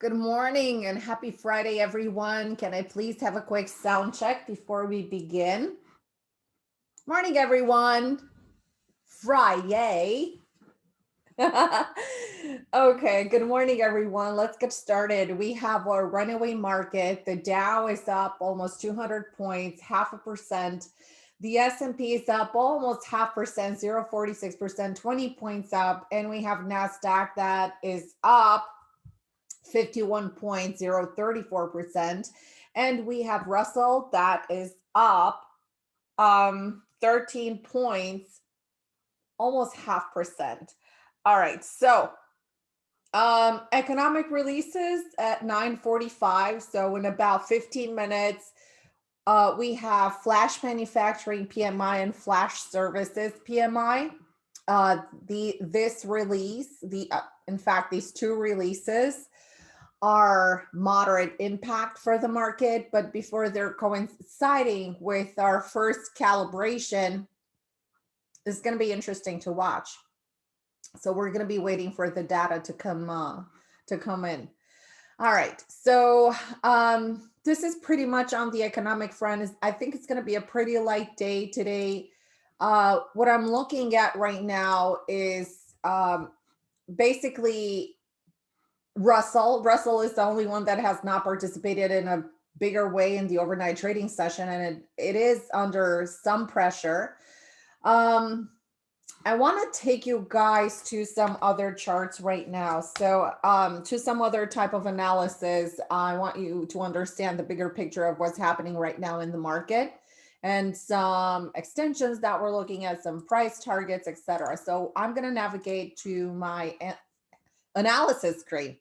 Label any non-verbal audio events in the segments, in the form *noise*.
Good morning and happy Friday, everyone. Can I please have a quick sound check before we begin? Morning, everyone. Friday. *laughs* okay, good morning, everyone. Let's get started. We have our runaway market. The Dow is up almost 200 points, half a percent. The S&P is up almost half percent, 0.46%, 20 points up. And we have NASDAQ that is up 51.034%. And we have Russell that is up um, 13 points, almost half percent. All right, so um, economic releases at 9.45. So in about 15 minutes, uh, we have flash manufacturing PMI and flash services PMI. Uh, the this release, the uh, in fact, these two releases are moderate impact for the market, but before they're coinciding with our first calibration, it's going to be interesting to watch. So we're going to be waiting for the data to come uh, to come in. All right, so um, this is pretty much on the economic front. I think it's going to be a pretty light day today. Uh, what I'm looking at right now is um, basically Russell. Russell is the only one that has not participated in a bigger way in the overnight trading session, and it, it is under some pressure. Um, I want to take you guys to some other charts right now. So um, to some other type of analysis, I want you to understand the bigger picture of what's happening right now in the market and some extensions that we're looking at, some price targets, etc. So I'm going to navigate to my analysis screen.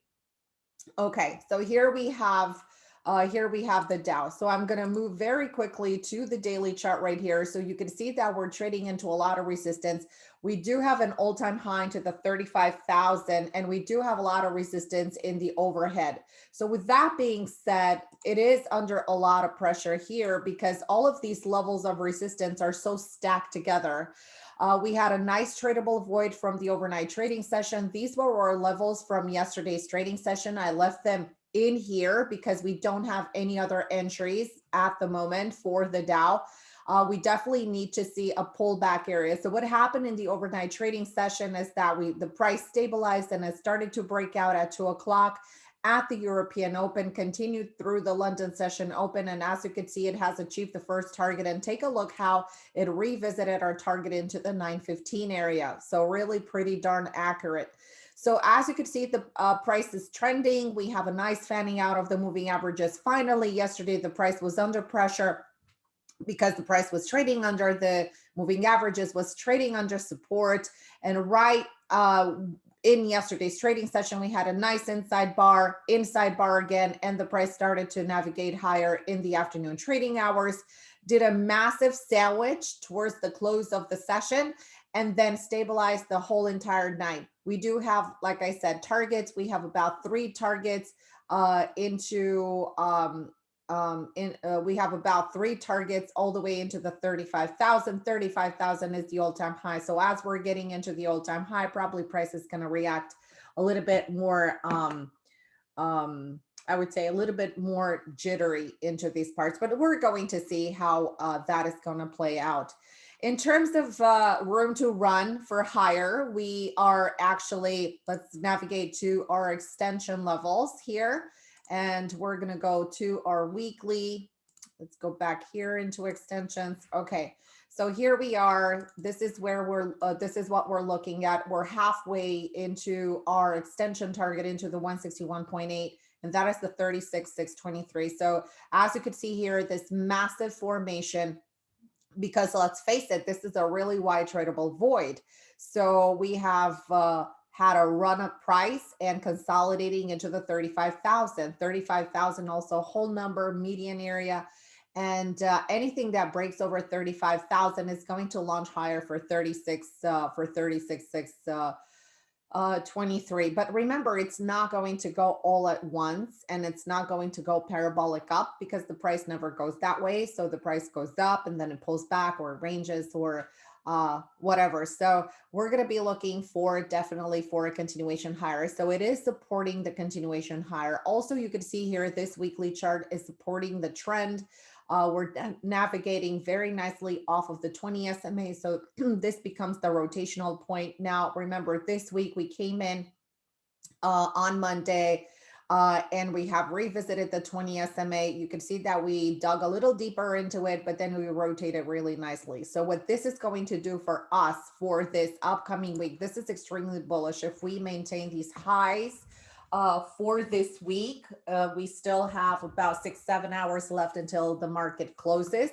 Okay, so here we have uh, here we have the Dow. So I'm going to move very quickly to the daily chart right here. So you can see that we're trading into a lot of resistance. We do have an all-time high to the 35,000 and we do have a lot of resistance in the overhead. So with that being said, it is under a lot of pressure here because all of these levels of resistance are so stacked together. Uh, we had a nice tradable void from the overnight trading session. These were our levels from yesterday's trading session. I left them in here because we don't have any other entries at the moment for the Dow. Uh, we definitely need to see a pullback area. So what happened in the overnight trading session is that we the price stabilized and it started to break out at two o'clock at the European Open, continued through the London session open. And as you can see, it has achieved the first target and take a look how it revisited our target into the 915 area. So really pretty darn accurate. So as you can see, the uh, price is trending. We have a nice fanning out of the moving averages. Finally, yesterday, the price was under pressure because the price was trading under the moving averages, was trading under support. And right uh, in yesterday's trading session, we had a nice inside bar, inside bar again, and the price started to navigate higher in the afternoon trading hours, did a massive sandwich towards the close of the session, and then stabilized the whole entire night. We do have, like I said, targets. We have about three targets uh, into um, um, in, uh, we have about three targets all the way into the 35,000. 35,000 is the all-time high. So as we're getting into the all-time high, probably price is going to react a little bit more, um, um, I would say a little bit more jittery into these parts, but we're going to see how uh, that is going to play out. In terms of uh, room to run for higher, we are actually, let's navigate to our extension levels here and we're going to go to our weekly. Let's go back here into extensions. Okay, so here we are. This is where we're, uh, this is what we're looking at. We're halfway into our extension target into the 161.8 and that is the 36,623. So as you could see here, this massive formation, because let's face it, this is a really wide tradable void. So we have uh, had a run up price and consolidating into the 35,000. 35,000 also whole number median area. And uh, anything that breaks over 35,000 is going to launch higher for 36, uh, for 36, uh, uh, 23. But remember, it's not going to go all at once and it's not going to go parabolic up because the price never goes that way. So the price goes up and then it pulls back or ranges or uh, whatever. So we're going to be looking for definitely for a continuation higher. So it is supporting the continuation higher. Also, you can see here this weekly chart is supporting the trend. Uh, we're navigating very nicely off of the 20 SMA. So *clears throat* this becomes the rotational point. Now, remember this week we came in uh, on Monday uh, and we have revisited the 20 SMA. You can see that we dug a little deeper into it, but then we rotated really nicely. So what this is going to do for us for this upcoming week, this is extremely bullish. If we maintain these highs uh, for this week, uh, we still have about six, seven hours left until the market closes.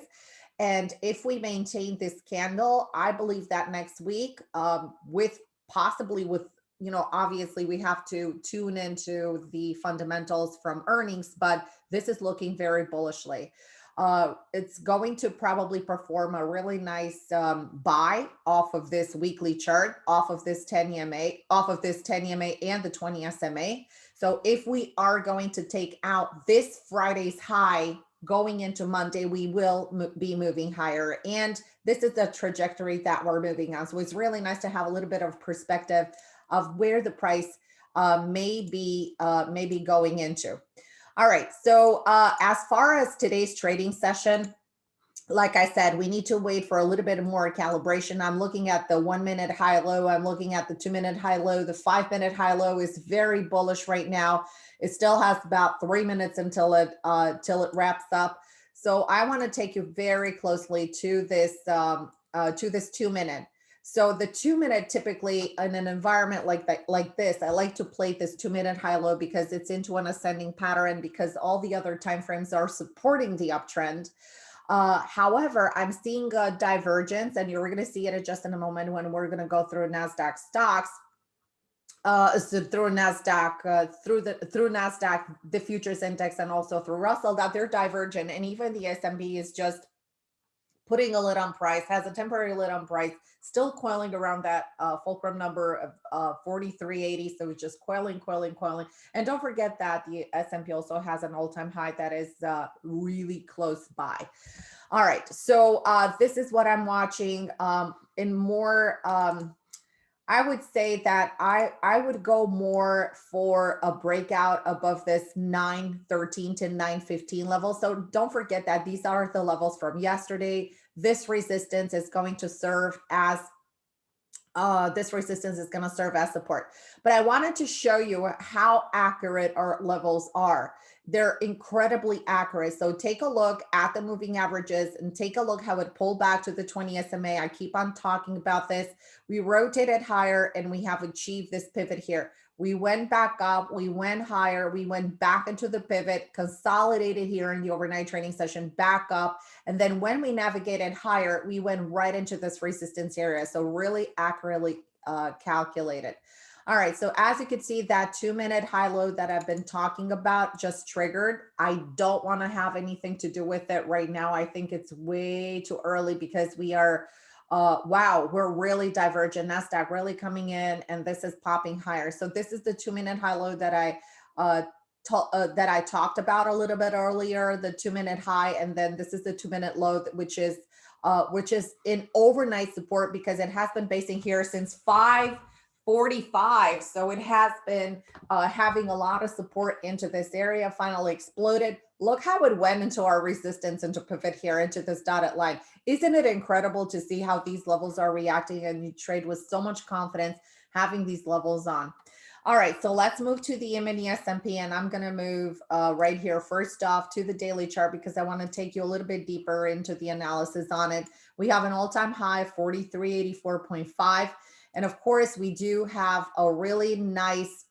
And if we maintain this candle, I believe that next week um, with possibly with you know, obviously we have to tune into the fundamentals from earnings, but this is looking very bullishly. Uh, it's going to probably perform a really nice um, buy off of this weekly chart, off of this 10 EMA, off of this 10 EMA and the 20 SMA. So if we are going to take out this Friday's high going into Monday, we will be moving higher. And this is the trajectory that we're moving on. So it's really nice to have a little bit of perspective of where the price uh, may be uh, may be going into. All right, so uh, as far as today's trading session, like I said, we need to wait for a little bit more calibration. I'm looking at the one minute high low. I'm looking at the two minute high low. The five minute high low is very bullish right now. It still has about three minutes until it uh, till it wraps up. So I want to take you very closely to this um, uh, to this two minute. So the two minute typically in an environment like that, like this, I like to play this two minute high low because it's into an ascending pattern because all the other time frames are supporting the uptrend. Uh, however, I'm seeing a divergence and you're going to see it just in a moment when we're going to go through NASDAQ stocks. Uh, so through NASDAQ, uh, through the through NASDAQ, the futures index, and also through Russell, that they're divergent. And even the S&P is just putting a lid on price, has a temporary lid on price, still coiling around that uh, fulcrum number of uh, 4380. So it's just coiling, coiling, coiling. And don't forget that the S&P also has an all-time high that is uh, really close by. All right, so uh, this is what I'm watching um, in more, um, I would say that I, I would go more for a breakout above this 913 to 915 level. So don't forget that these are the levels from yesterday. This resistance is going to serve as uh, this resistance is going to serve as support. But I wanted to show you how accurate our levels are. They're incredibly accurate. So take a look at the moving averages and take a look how it pulled back to the 20 SMA. I keep on talking about this. We rotated higher and we have achieved this pivot here. We went back up, we went higher, we went back into the pivot, consolidated here in the overnight training session, back up. And then when we navigated higher, we went right into this resistance area. So really accurately uh, calculated. All right, so as you can see, that two minute high low that I've been talking about just triggered. I don't want to have anything to do with it right now. I think it's way too early because we are, uh, wow, we're really divergent. NASDAQ really coming in and this is popping higher. So this is the two minute high low that I uh, uh, that I talked about a little bit earlier, the two minute high, and then this is the two minute low, which is uh, which is in overnight support because it has been basing here since five 45. So it has been uh, having a lot of support into this area, finally exploded. Look how it went into our resistance and to pivot here into this dotted line. Isn't it incredible to see how these levels are reacting and you trade with so much confidence having these levels on. All right, so let's move to the S&P and I'm gonna move uh, right here first off to the daily chart because I wanna take you a little bit deeper into the analysis on it. We have an all-time high, 4384.5. And of course, we do have a really nice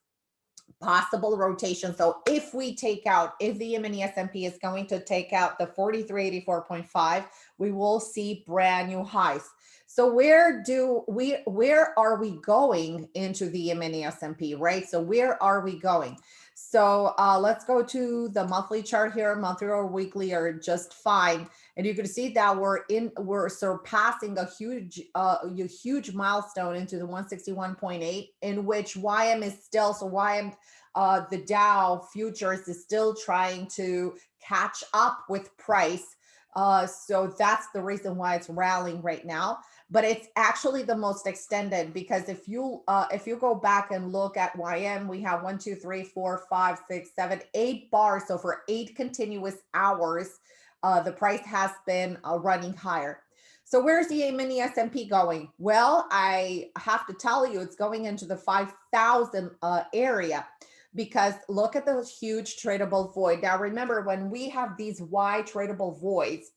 possible rotation. So if we take out, if the mini S&P is going to take out the 4384.5, we will see brand new highs. So where do we, where are we going into the mini S&P, right? So where are we going? So uh, let's go to the monthly chart here. Monthly or weekly are just fine. And you can see that we're in, we're surpassing a huge, uh, a huge milestone into the 161.8 in which YM is still, so YM, uh, the Dow futures is still trying to catch up with price. Uh, so that's the reason why it's rallying right now. but it's actually the most extended because if you uh, if you go back and look at YM, we have one, two, three, four, five, six, seven, eight bars. So for eight continuous hours, uh, the price has been uh, running higher. So where's the E-mini S&P going? Well, I have to tell you, it's going into the 5,000 uh, area because look at the huge tradable void. Now, remember, when we have these wide tradable voids,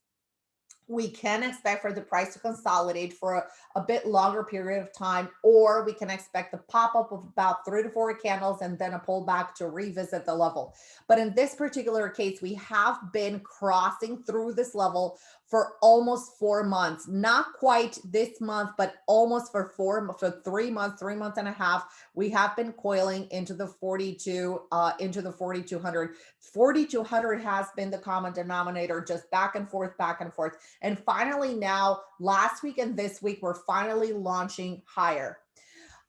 we can expect for the price to consolidate for a, a, bit longer period of time, or we can expect the pop up of about three to four candles and then a pullback to revisit the level. But in this particular case, we have been crossing through this level for almost four months, not quite this month, but almost for four, for three months, three months and a half, we have been coiling into the 42, uh, into the 4,200. 4,200 has been the common denominator, just back and forth, back and forth. And finally now, last week and this week, we're finally launching higher.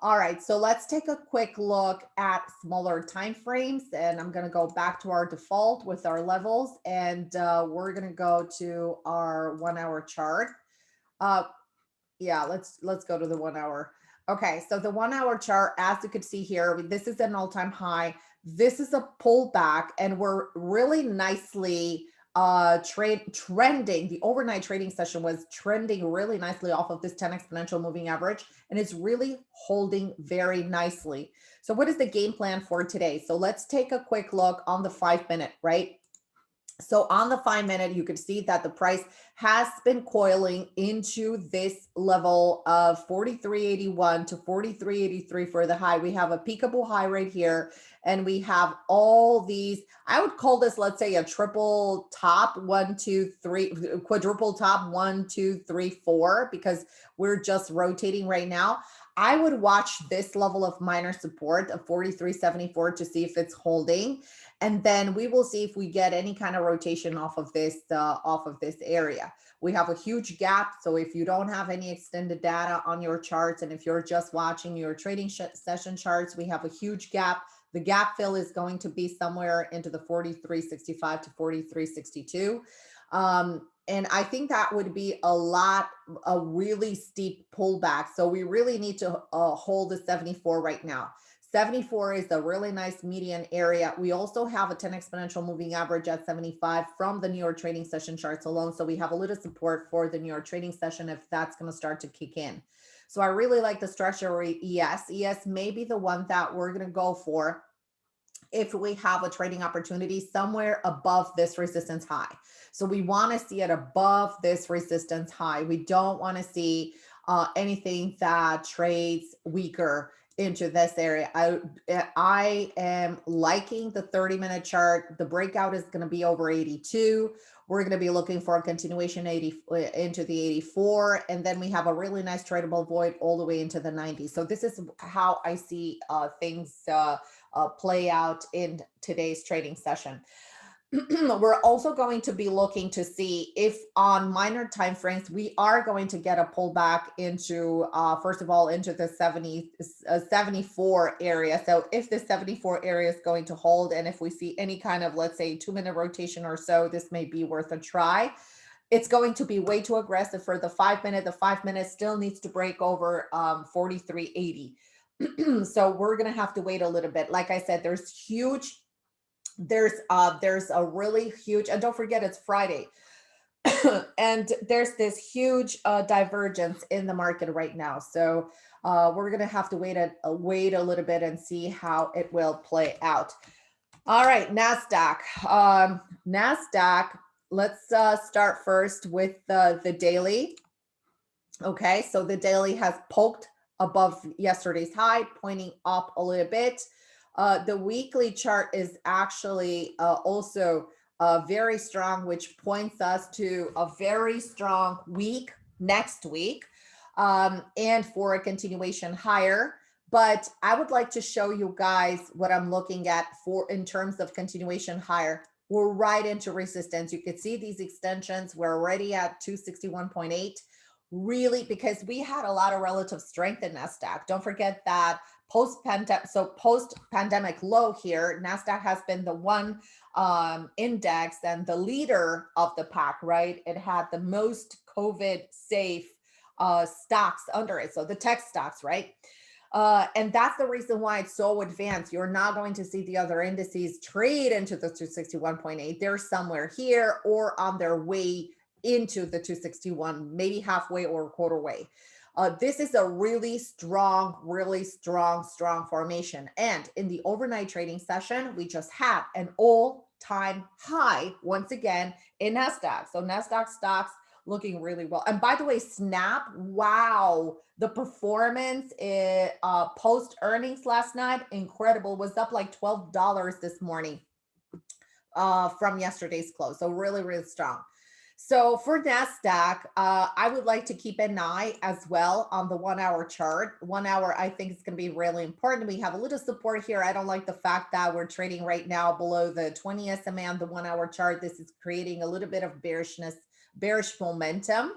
All right, so let's take a quick look at smaller time frames and I'm gonna go back to our default with our levels and uh, we're gonna go to our one hour chart. Uh, yeah, let's let's go to the one hour. Okay, so the one hour chart, as you could see here, this is an all-time high. This is a pullback and we're really nicely uh trade trending the overnight trading session was trending really nicely off of this 10 exponential moving average and it's really holding very nicely. So what is the game plan for today? So let's take a quick look on the five minute right so on the five minute, you can see that the price has been coiling into this level of 43.81 to 43.83 for the high. We have a peakable high right here, and we have all these, I would call this, let's say a triple top, one, two, three, *laughs* quadruple top, one, two, three, four, because we're just rotating right now. I would watch this level of minor support of 43.74 to see if it's holding and then we will see if we get any kind of rotation off of this uh, off of this area. We have a huge gap. So if you don't have any extended data on your charts, and if you're just watching your trading session charts, we have a huge gap. The gap fill is going to be somewhere into the 43.65 to 43.62. Um, and I think that would be a lot, a really steep pullback. So we really need to uh, hold the 74 right now. 74 is a really nice median area. We also have a 10 exponential moving average at 75 from the New York trading session charts alone. So we have a little support for the New York trading session if that's going to start to kick in. So I really like the structure ES. ES may be the one that we're going to go for if we have a trading opportunity somewhere above this resistance high. So we want to see it above this resistance high. We don't want to see uh, anything that trades weaker into this area. I, I am liking the 30 minute chart. The breakout is going to be over 82. We're going to be looking for a continuation 80 eh, into the 84. And then we have a really nice tradable void all the way into the 90s. So this is how I see uh, things uh, uh, play out in today's trading session. *clears throat* we're also going to be looking to see if on minor time frames we are going to get a pullback into uh, first of all into the 70 uh, 74 area. So if the 74 area is going to hold and if we see any kind of let's say two minute rotation or so this may be worth a try. It's going to be way too aggressive for the five minute the five minute still needs to break over um 4380 *clears throat* so we're going to have to wait a little bit. Like i said there's huge there's uh there's a really huge and don't forget it's friday. *coughs* And there's this huge uh divergence in the market right now. So uh we're gonna have to wait a, a wait a little bit and see how it will play out. All right nasdaq. Um nasdaq let's uh start first with the the daily. Okay so the daily has poked above yesterday's high pointing up a little bit uh, the weekly chart is actually uh, also uh, very strong, which points us to a very strong week next week um, and for a continuation higher. But I would like to show you guys what I'm looking at for in terms of continuation higher. We're right into resistance. You can see these extensions. We're already at 261.8 really because we had a lot of relative strength in NASDAQ. Don't forget that post pandemic so post pandemic low here nasdaq has been the one um, index and the leader of the pack right it had the most covid safe uh, stocks under it. So the tech stocks, right? Uh, and that's the reason why it's so advanced. You're not going to see the other indices trade into the 261.8. They're somewhere here or on their way into the 261, maybe halfway or quarter way. Uh, this is a really strong, really strong, strong formation. And in the overnight trading session, we just had an all-time high once again in NASDAQ. So NASDAQ stocks looking really well. And by the way, Snap, wow, the performance it, uh, post earnings last night, incredible, was up like $12 this morning uh, from yesterday's close. So really, really strong. So for NASDAQ, uh, I would like to keep an eye as well on the one hour chart. One hour, I think is going to be really important. We have a little support here. I don't like the fact that we're trading right now below the 20 SMA on the one hour chart. This is creating a little bit of bearishness, bearish momentum.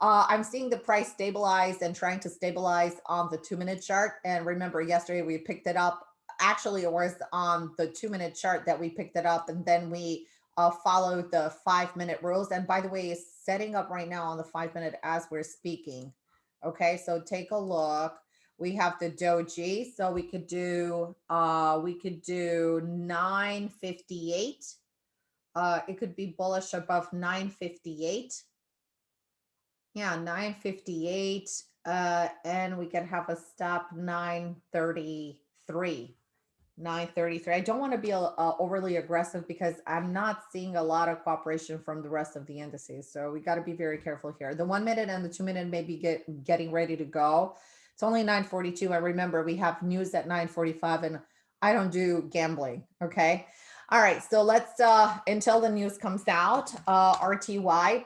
Uh, I'm seeing the price stabilize and trying to stabilize on the two minute chart. And remember, yesterday we picked it up. Actually, it was on the two minute chart that we picked it up. And then we uh, follow the five minute rules. And by the way, it's setting up right now on the five minute as we're speaking. Okay, so take a look. We have the doji, so we could do uh we could do 958. Uh it could be bullish above 958. Yeah, 958. Uh and we can have a stop 933. 933. I don't want to be uh, overly aggressive because I'm not seeing a lot of cooperation from the rest of the indices. So we got to be very careful here. The one minute and the two minute may be get, getting ready to go. It's only 942. I remember we have news at 945 and I don't do gambling. Okay. All right. So let's, uh, until the news comes out, uh, RTY,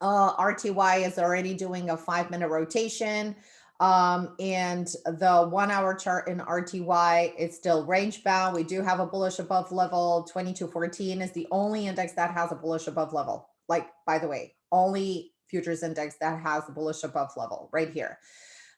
uh, RTY is already doing a five minute rotation. Um, and the one hour chart in RTY, it's still range bound. We do have a bullish above level 2214 is the only index that has a bullish above level. Like, by the way, only futures index that has a bullish above level right here.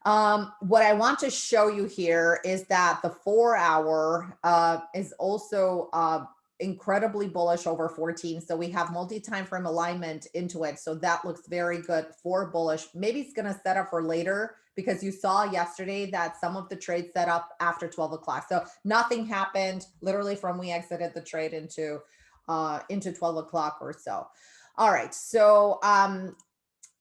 Um, what I want to show you here is that the four hour uh, is also uh, incredibly bullish over 14. So we have multi-time frame alignment into it. So that looks very good for bullish. Maybe it's going to set up for later because you saw yesterday that some of the trades set up after 12 o'clock. So nothing happened literally from we exited the trade into uh, into 12 o'clock or so. All right. So um,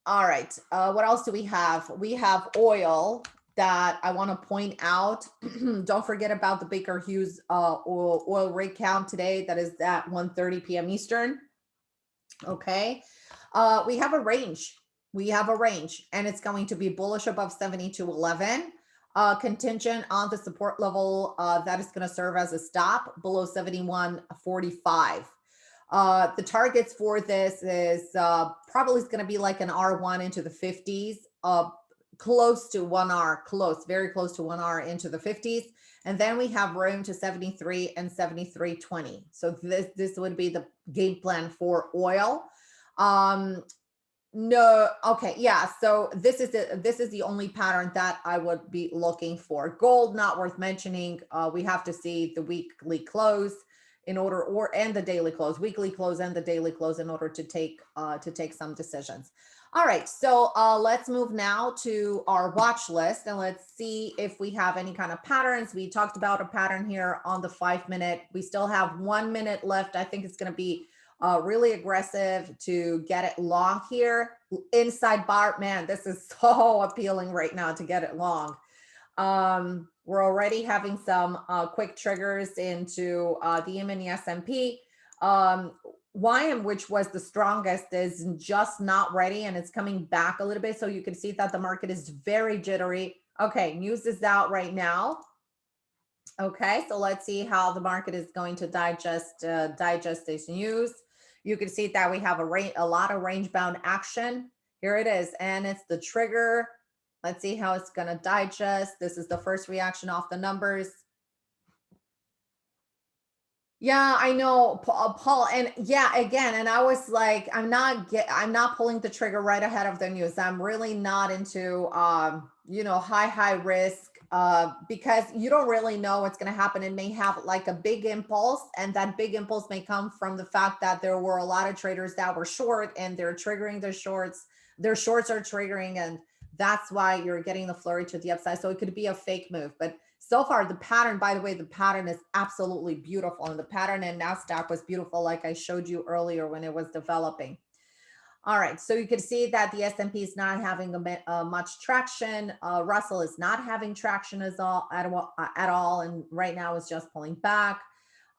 all right. Uh, what else do we have? We have oil that I want to point out. *clears throat* Don't forget about the Baker Hughes uh, oil, oil rig count today. That is at 1.30 p.m. Eastern. Okay. Uh, we have a range we have a range and it's going to be bullish above 70 to 11 uh, contingent on the support level uh, that is going to serve as a stop below 71.45. Uh, the targets for this is uh, probably going to be like an R1 into the 50s, uh, close to 1R, close, very close to 1R into the 50s. And then we have room to 73 and 73.20. So this, this would be the game plan for oil. Um, no, okay, yeah. So this is the this is the only pattern that I would be looking for. Gold, not worth mentioning. Uh, we have to see the weekly close in order, or and the daily close, weekly close and the daily close in order to take uh, to take some decisions. All right, so uh, let's move now to our watch list and let's see if we have any kind of patterns. We talked about a pattern here on the five minute. We still have one minute left. I think it's going to be uh, really aggressive to get it long here. Inside bar, man, this is *laughs* so appealing right now to get it long. Um, we're already having some uh, quick triggers into uh, the mini S&P. Um, YM, which was the strongest, is just not ready and it's coming back a little bit. So you can see that the market is very jittery. Okay, news is out right now. Okay, so let's see how the market is going to digest uh, digest this news. You can see that we have a, range, a lot of range bound action. Here it is, and it's the trigger. Let's see how it's going to digest. This is the first reaction off the numbers. Yeah, I know, uh, Paul, and yeah, again, and I was like, I'm not get, I'm not pulling the trigger right ahead of the news. I'm really not into, um, you know, high high risk uh, because you don't really know what's going to happen. It may have like a big impulse, and that big impulse may come from the fact that there were a lot of traders that were short and they're triggering their shorts their shorts are triggering and that's why you're getting the flurry to the upside. So it could be a fake move, but so far the pattern, by the way, the pattern is absolutely beautiful. And the pattern in NASDAQ was beautiful, like I showed you earlier when it was developing. All right, so you can see that the S&P is not having a, uh, much traction. Uh, Russell is not having traction as all, at, uh, at all, and right now is just pulling back.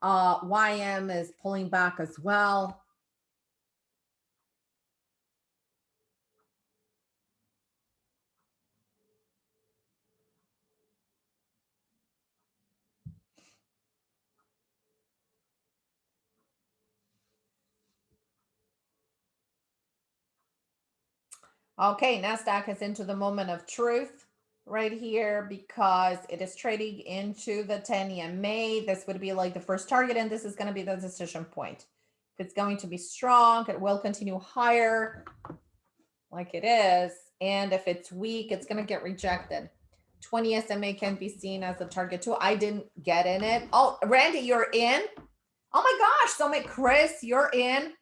Uh, YM is pulling back as well. Okay, NASDAQ is into the moment of truth right here because it is trading into the 10 EMA. This would be like the first target, and this is going to be the decision point. If it's going to be strong, it will continue higher like it is. And if it's weak, it's going to get rejected. 20 SMA can be seen as a target too. I didn't get in it. Oh, Randy, you're in? Oh my gosh. So, Chris, you're in.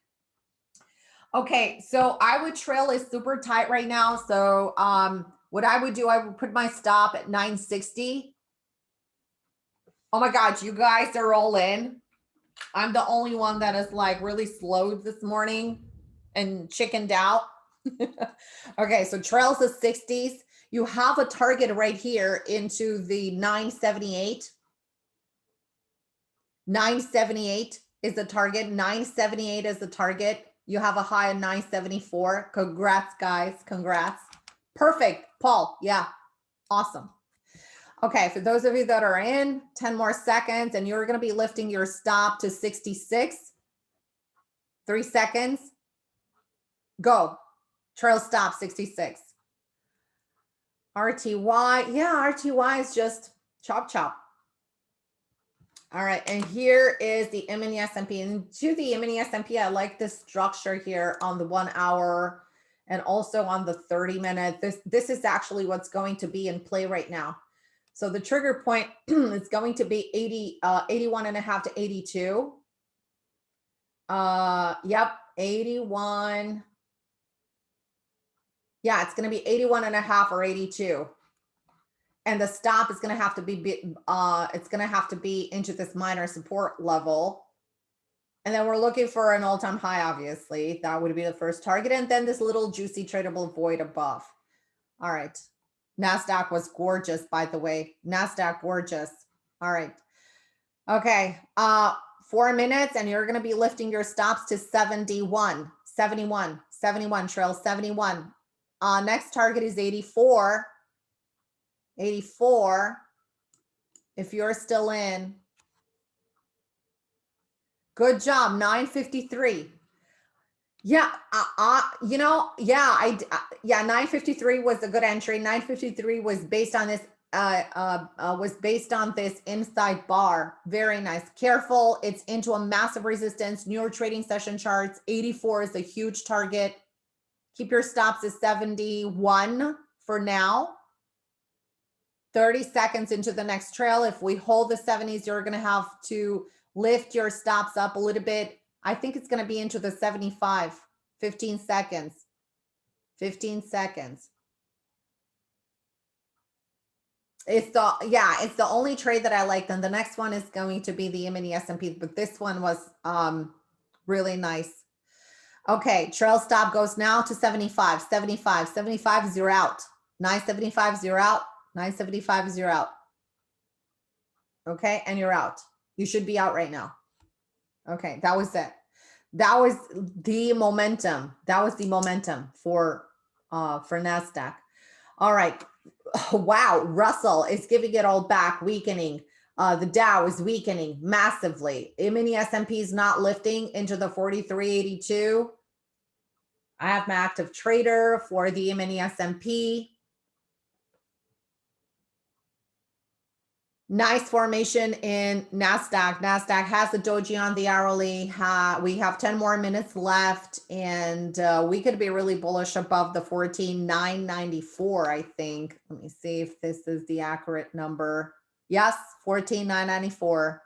Okay, so I would trail is super tight right now. So um, what I would do, I would put my stop at 960. Oh my God, you guys are all in. I'm the only one that is like really slowed this morning and chickened out. *laughs* okay, so trails the 60s. You have a target right here into the 978. 978 is the target. 978 is the target. You have a high of 974. Congrats, guys. Congrats. Perfect. Paul. Yeah. Awesome. Okay. For those of you that are in 10 more seconds and you're going to be lifting your stop to 66. Three seconds. Go. Trail stop 66. RTY. Yeah. RTY is just chop chop. All right, and here is the M&E S&P. To the M&E S&P, I like this structure here on the one hour and also on the 30 minute. This, this is actually what's going to be in play right now. So the trigger point *clears throat* is going to be 80, uh, 81 and a half to 82. Uh, yep, 81. Yeah, it's going to be 81 and a half or 82 and the stop is going to have to be uh it's going to have to be into this minor support level. And then we're looking for an all-time high obviously. That would be the first target and then this little juicy tradable void above. All right. Nasdaq was gorgeous by the way. Nasdaq gorgeous. All right. Okay uh four minutes and you're going to be lifting your stops to 71 71 71 trail 71 uh next target is 84 84. If you're still in, good job. 953. Yeah, uh, uh, you know, yeah, I, uh, yeah, 953 was a good entry. 953 was based on this, uh, uh, uh, was based on this inside bar. Very nice. Careful. It's into a massive resistance. New York trading session charts. 84 is a huge target. Keep your stops at 71 for now. 30 seconds into the next trail. If we hold the 70s, you're going to have to lift your stops up a little bit. I think it's going to be into the 75, 15 seconds, 15 seconds. It's the, yeah, it's the only trade that I like. Then the next one is going to be the M&E S&P, but this one was um, really nice. Okay, trail stop goes now to 75, 75, 75, zero out. 975, zero out. 975 is you're out. Okay, and you're out. You should be out right now. Okay, that was it. That was the momentum. That was the momentum for uh for Nasdaq. All right. *sighs* Wow, Russell is giving it all back, weakening. Uh, the Dow is weakening massively. mini S&P is not lifting into the 4382. I have my active trader for the mini S&P. Nice formation in NASDAQ. NASDAQ has the doji on the hourly. We have 10 more minutes left and uh, we could be really bullish above the 14,994, I think. Let me see if this is the accurate number. Yes, 14,994.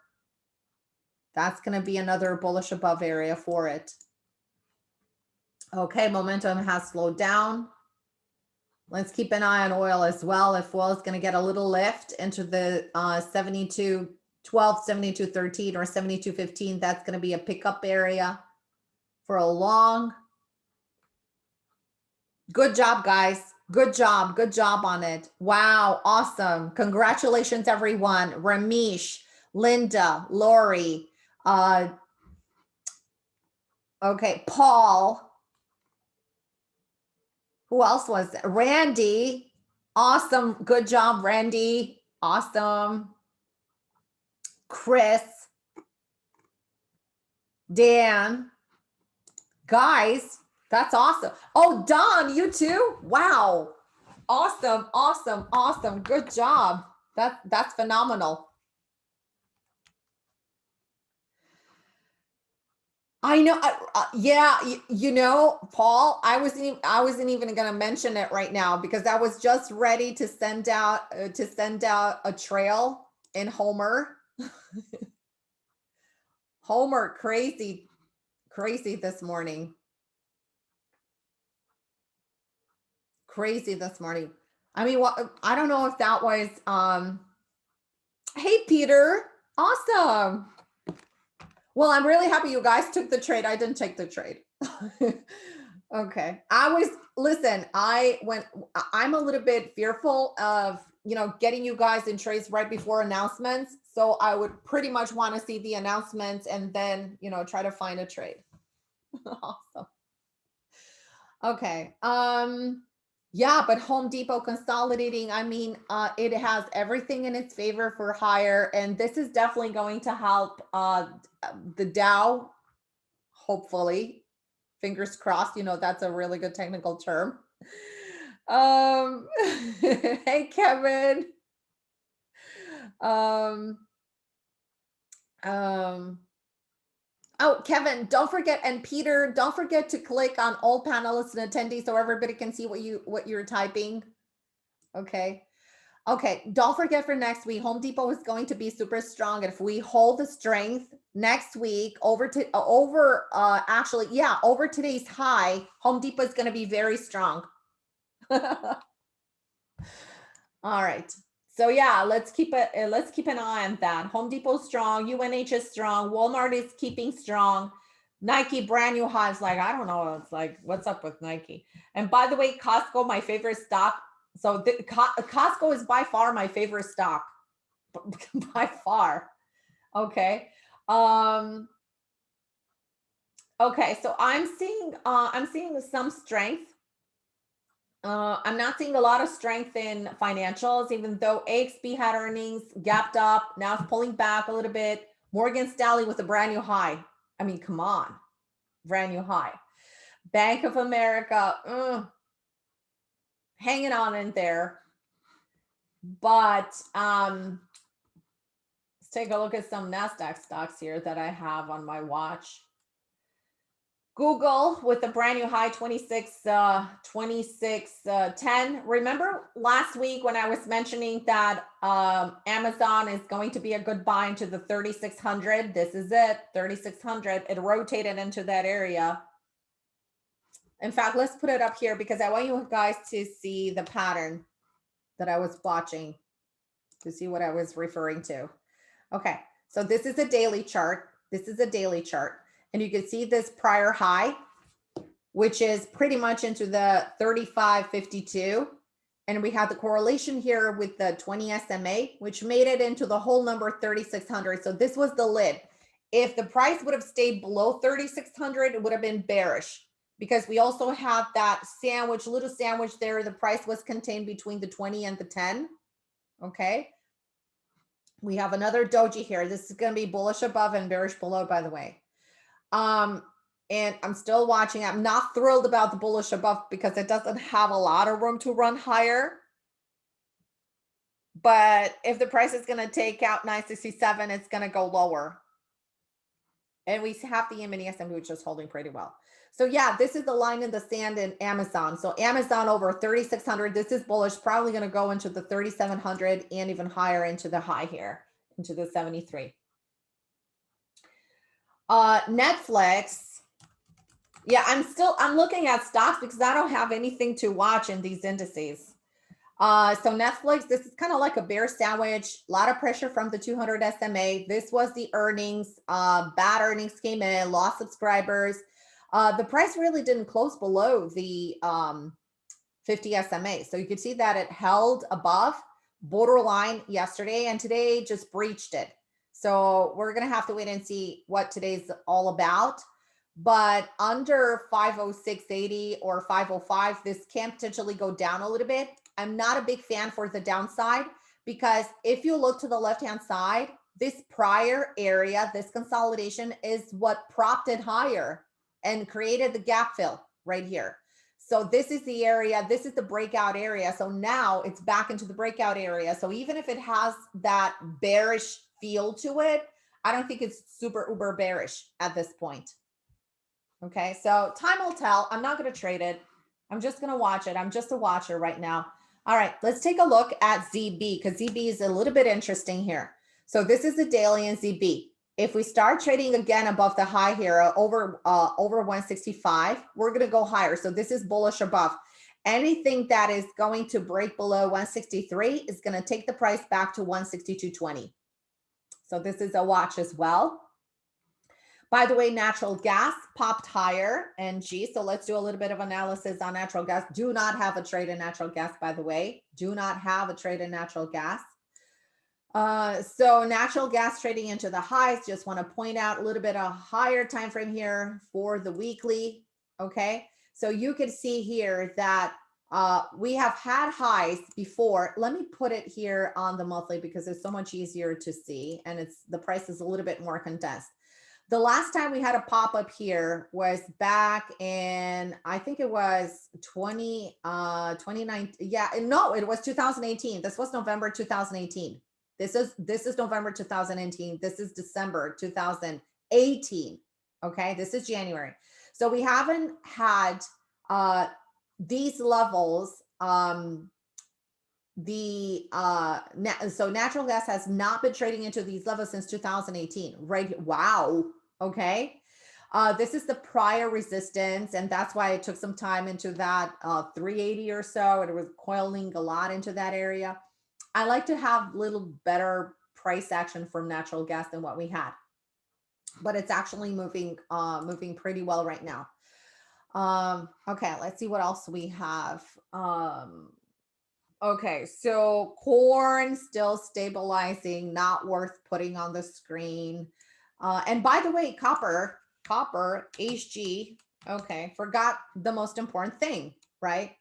That's going to be another bullish above area for it. Okay, momentum has slowed down. Let's keep an eye on oil as well. If oil is going to get a little lift into the uh, 72, 12, 72, 13 or 72, 15, that's going to be a pickup area for a long. Good job, guys. Good job. Good job on it. Wow. Awesome. Congratulations, everyone. Ramesh, Linda, Lori, uh, okay, Paul, who else was it? Randy. Awesome. Good job, Randy. Awesome. Chris. Dan. Guys, that's awesome. Oh, Don, you too? Wow. Awesome. Awesome. Awesome. Good job. That, that's phenomenal. I know. Uh, yeah, you, you, know, Paul, I wasn't. even, I wasn't even going to mention it right now because I was just ready to send out uh, to send out a trail in Homer. *laughs* Homer, crazy, crazy this morning. Crazy this morning. I mean, what? I don't know if that was. um Hey, Peter. Awesome. Well, I'm really happy you guys took the trade. I didn't take the trade. *laughs* okay. I was, listen, I went, I'm a little bit fearful of, you know, getting you guys in trades right before announcements. So I would pretty much want to see the announcements and then, you know, try to find a trade. *laughs* awesome. Okay. Um, yeah, but Home Depot consolidating, I mean, uh, it has everything in its favor for higher, and this is definitely going to help uh, the Dow, hopefully. Fingers crossed, you know, that's a really good technical term. Um, *laughs* hey, Kevin. Um, um, Oh, Kevin, don't forget, and Peter, don't forget to click on all panelists and attendees so everybody can see what you what you're typing. Okay. Okay, don't forget for next week, Home Depot is going to be super strong. And if we hold the strength next week over to over uh actually, yeah, over today's high, Home Depot is going to be very strong. *laughs* all right. So yeah, let's keep it. Uh, let's keep an eye on that. Home Depot strong, UNH is strong, Walmart is keeping strong. Nike brand new highs. Like I don't know. It's like what's up with Nike? And by the way, Costco, my favorite stock. So the, Costco is by far my favorite stock, *laughs* by far. Okay. Um. Okay, so I'm seeing uh, I'm seeing some strength uh, I'm not seeing a lot of strength in financials, even though AXP had earnings gapped up. Now it's pulling back a little bit. Morgan Stanley with a brand new high. I mean, come on, brand new high. Bank of America, hanging on in there. But um, let's take a look at some NASDAQ stocks here that I have on my watch. Google with a brand new high 26, uh, 26, uh, 10. Remember last week when I was mentioning that um, Amazon is going to be a good buy into the 3,600. This is it, 3,600. It rotated into that area. In fact, let's put it up here because I want you guys to see the pattern that I was watching to see what I was referring to. Okay, so this is a daily chart. This is a daily chart. And you can see this prior high, which is pretty much into the 35.52. And we have the correlation here with the 20 SMA, which made it into the whole number 3,600. So this was the lid. If the price would have stayed below 3,600, it would have been bearish because we also have that sandwich, little sandwich there. The price was contained between the 20 and the 10. Okay. We have another doji here. This is going to be bullish above and bearish below, by the way. Um, and I'm still watching. I'm not thrilled about the bullish above because it doesn't have a lot of room to run higher. But if the price is going to take out 967, it's going to go lower. And we have the mini S&P, which is holding pretty well. So yeah, this is the line in the sand in Amazon. So Amazon over 3,600. This is bullish, probably going to go into the 3,700 and even higher into the high here, into the 73. Uh, Netflix. Yeah, I'm still, I'm looking at stocks because I don't have anything to watch in these indices. Uh, so Netflix, this is kind of like a bear sandwich, a lot of pressure from the 200 SMA. This was the earnings, uh, bad earnings came in, lost subscribers. Uh, the price really didn't close below the um, 50 SMA. So you could see that it held above borderline yesterday and today just breached it. So we're going to have to wait and see what today's all about but under 506.80 or 505, this can potentially go down a little bit. I'm not a big fan for the downside because if you look to the left-hand side, this prior area, this consolidation is what propped it higher and created the gap fill right here. So this is the area, this is the breakout area. So now it's back into the breakout area. So even if it has that bearish feel to it, I don't think it's super uber bearish at this point. Okay, so time will tell. I'm not going to trade it. I'm just going to watch it. I'm just a watcher right now. All right, let's take a look at ZB because ZB is a little bit interesting here. So this is the daily in ZB. If we start trading again above the high here uh, over uh, over 165, we're going to go higher. So this is bullish above. Anything that is going to break below 163 is going to take the price back to 162.20. So this is a watch as well. By the way, natural gas popped higher NG. So let's do a little bit of analysis on natural gas. Do not have a trade in natural gas, by the way. Do not have a trade in natural gas. Uh, so natural gas trading into the highs, just want to point out a little bit of higher time frame here for the weekly. Okay. So you can see here that uh, we have had highs before. Let me put it here on the monthly because it's so much easier to see and it's the price is a little bit more condensed. The last time we had a pop up here was back in, I think it was 20, uh, 2019. Yeah, no, it was 2018. This was November 2018. This is, this is November 2018. This is December 2018. Okay, this is January. So we haven't had uh, these levels um, the uh na so natural gas has not been trading into these levels since 2018 right wow okay? Uh this is the prior resistance and that's why it took some time into that uh 380 or so it was coiling a lot into that area. I like to have a little better price action from natural gas than what we had but it's actually moving uh moving pretty well right now um okay let's see what else we have um Okay, so corn still stabilizing, not worth putting on the screen. Uh, and by the way, copper, copper, HG, okay, forgot the most important thing, right?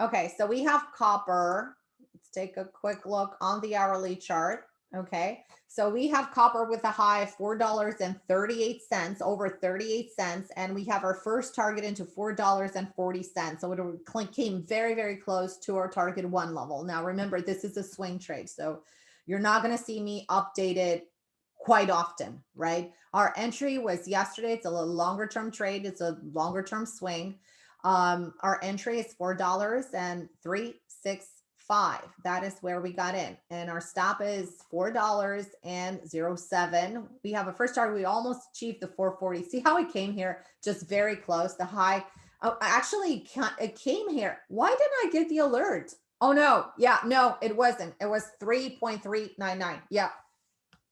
Okay, so we have copper. Let's take a quick look on the hourly chart. Okay, so we have copper with a high of $4.38, over 38 cents, and we have our first target into $4.40. So it came very, very close to our target one level. Now, remember, this is a swing trade, so you're not going to see me update it quite often, right? Our entry was yesterday. It's a longer term trade. It's a longer term swing. Um, our entry is $4 and three, six, five. That is where we got in. And our stop is four dollars and zero seven. We have a first target. We almost achieved the 440. See how it came here? Just very close. The high. Oh, actually, it came here. Why didn't I get the alert? Oh no. Yeah, no, it wasn't. It was 3.399. Yeah.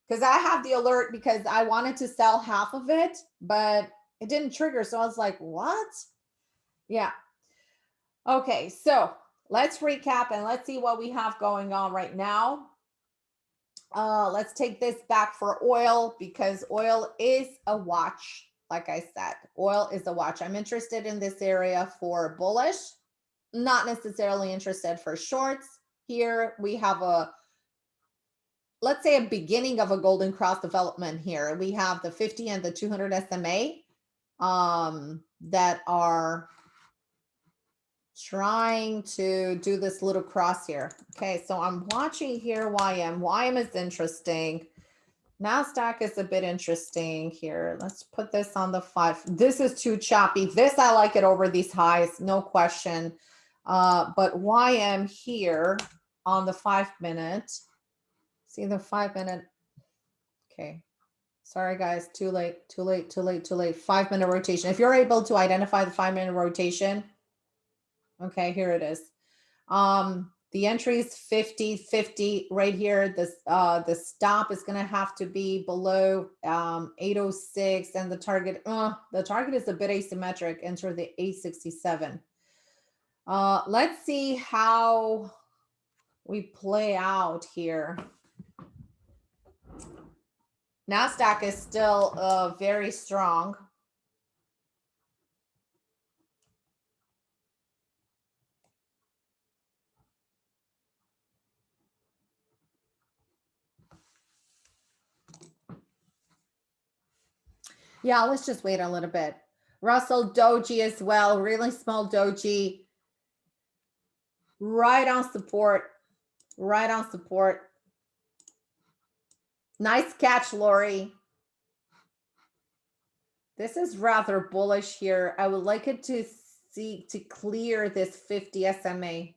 Because I have the alert because I wanted to sell half of it, but it didn't trigger. So I was like, what? Yeah. Okay, so let's recap and let's see what we have going on right now. Uh, let's take this back for oil because oil is a watch. Like I said, oil is a watch. I'm interested in this area for bullish, not necessarily interested for shorts. Here we have a, let's say a beginning of a golden cross development here. We have the 50 and the 200 SMA um, that are trying to do this little cross here. Okay, so I'm watching here YM. YM is interesting. NASDAQ is a bit interesting here. Let's put this on the five. This is too choppy. This, I like it over these highs, no question. Uh, but YM here on the five minute, see the five minute, okay. Sorry, guys, too late, too late, too late, too late. Five minute rotation. If you're able to identify the five minute rotation, okay, here it is. Um, the entry is 50, 50 right here. This, uh, the stop is going to have to be below um, 806 and the target, uh, the target is a bit asymmetric, enter the 867. Uh, let's see how we play out here. NASDAQ is still uh, very strong. Yeah, let's just wait a little bit. Russell Doji as well, really small Doji. Right on support, right on support. Nice catch, Lori. This is rather bullish here. I would like it to see to clear this 50 SMA.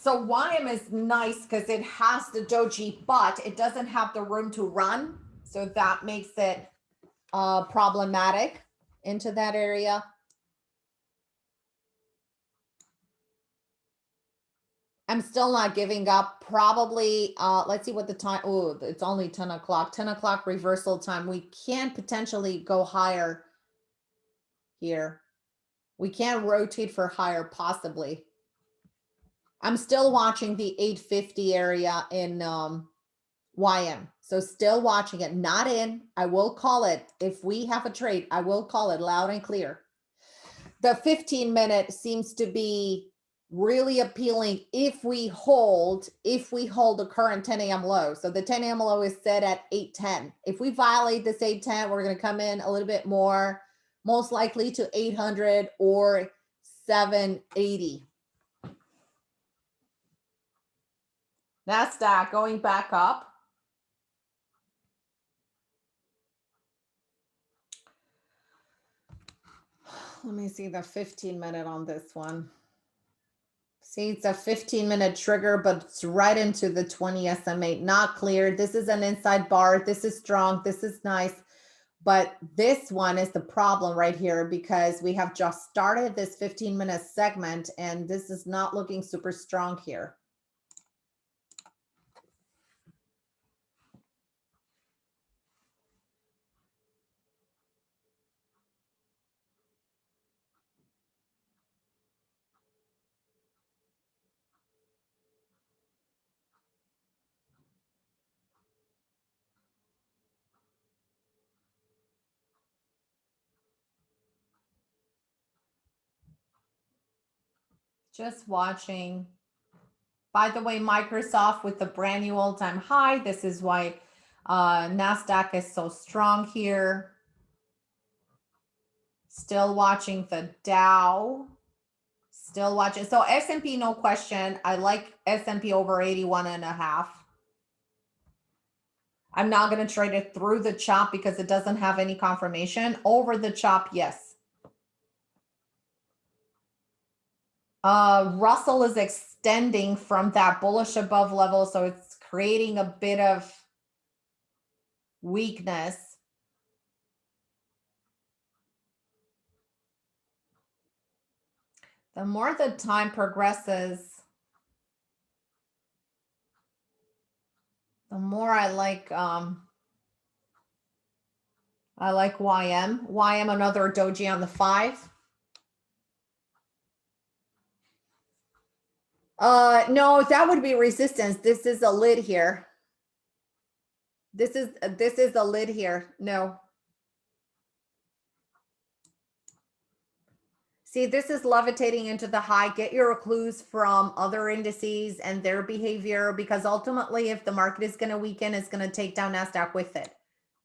So YM is nice because it has the doji, but it doesn't have the room to run. So that makes it uh, problematic into that area. I'm still not giving up. Probably, uh, let's see what the time, oh, it's only 10 o'clock, 10 o'clock reversal time. We can potentially go higher here. We can rotate for higher possibly. I'm still watching the 850 area in um, YM. So still watching it, not in. I will call it. If we have a trade, I will call it loud and clear. The 15 minute seems to be really appealing if we hold, if we hold the current 10 a.m. low. So the 10 a.m. low is set at 810. If we violate this 810, we're going to come in a little bit more, most likely to 800 or 780. NASDAQ going back up. Let me see the 15 minute on this one. See, it's a 15 minute trigger, but it's right into the 20 SMA. Not clear. This is an inside bar. This is strong. This is nice. But this one is the problem right here because we have just started this 15 minute segment and this is not looking super strong here. Just watching. By the way, Microsoft with the brand new all-time high. This is why uh, NASDAQ is so strong here. Still watching the Dow. Still watching. So S&P, no question. I like S&P over 81 and a half. I'm not going to trade it through the chop because it doesn't have any confirmation. Over the chop, yes. Uh, Russell is extending from that bullish above level, so it's creating a bit of weakness. The more the time progresses, the more I like um, I like YM. YM another doji on the five. Uh, no, that would be resistance. This is a lid here. This is, this is a lid here. No. See, this is levitating into the high. Get your clues from other indices and their behavior because ultimately if the market is going to weaken, it's going to take down NASDAQ with it.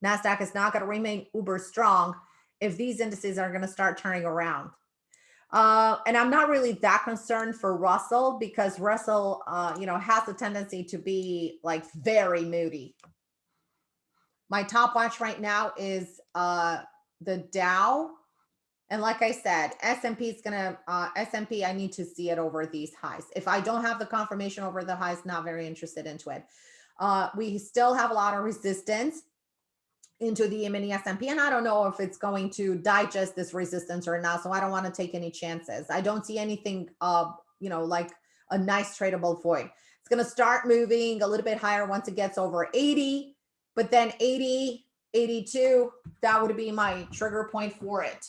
NASDAQ is not going to remain uber strong if these indices are going to start turning around. Uh, and I'm not really that concerned for Russell because Russell, uh, you know, has a tendency to be like very moody. My top watch right now is uh, the Dow And like I said, S&P is gonna, uh, S&P, I need to see it over these highs. If I don't have the confirmation over the highs, not very interested into it. Uh, we still have a lot of resistance into the mini S&P, and I don't know if it's going to digest this resistance or not. So I don't want to take any chances. I don't see anything, uh, you know, like a nice tradable void. It's going to start moving a little bit higher once it gets over 80, but then 80, 82, that would be my trigger point for it.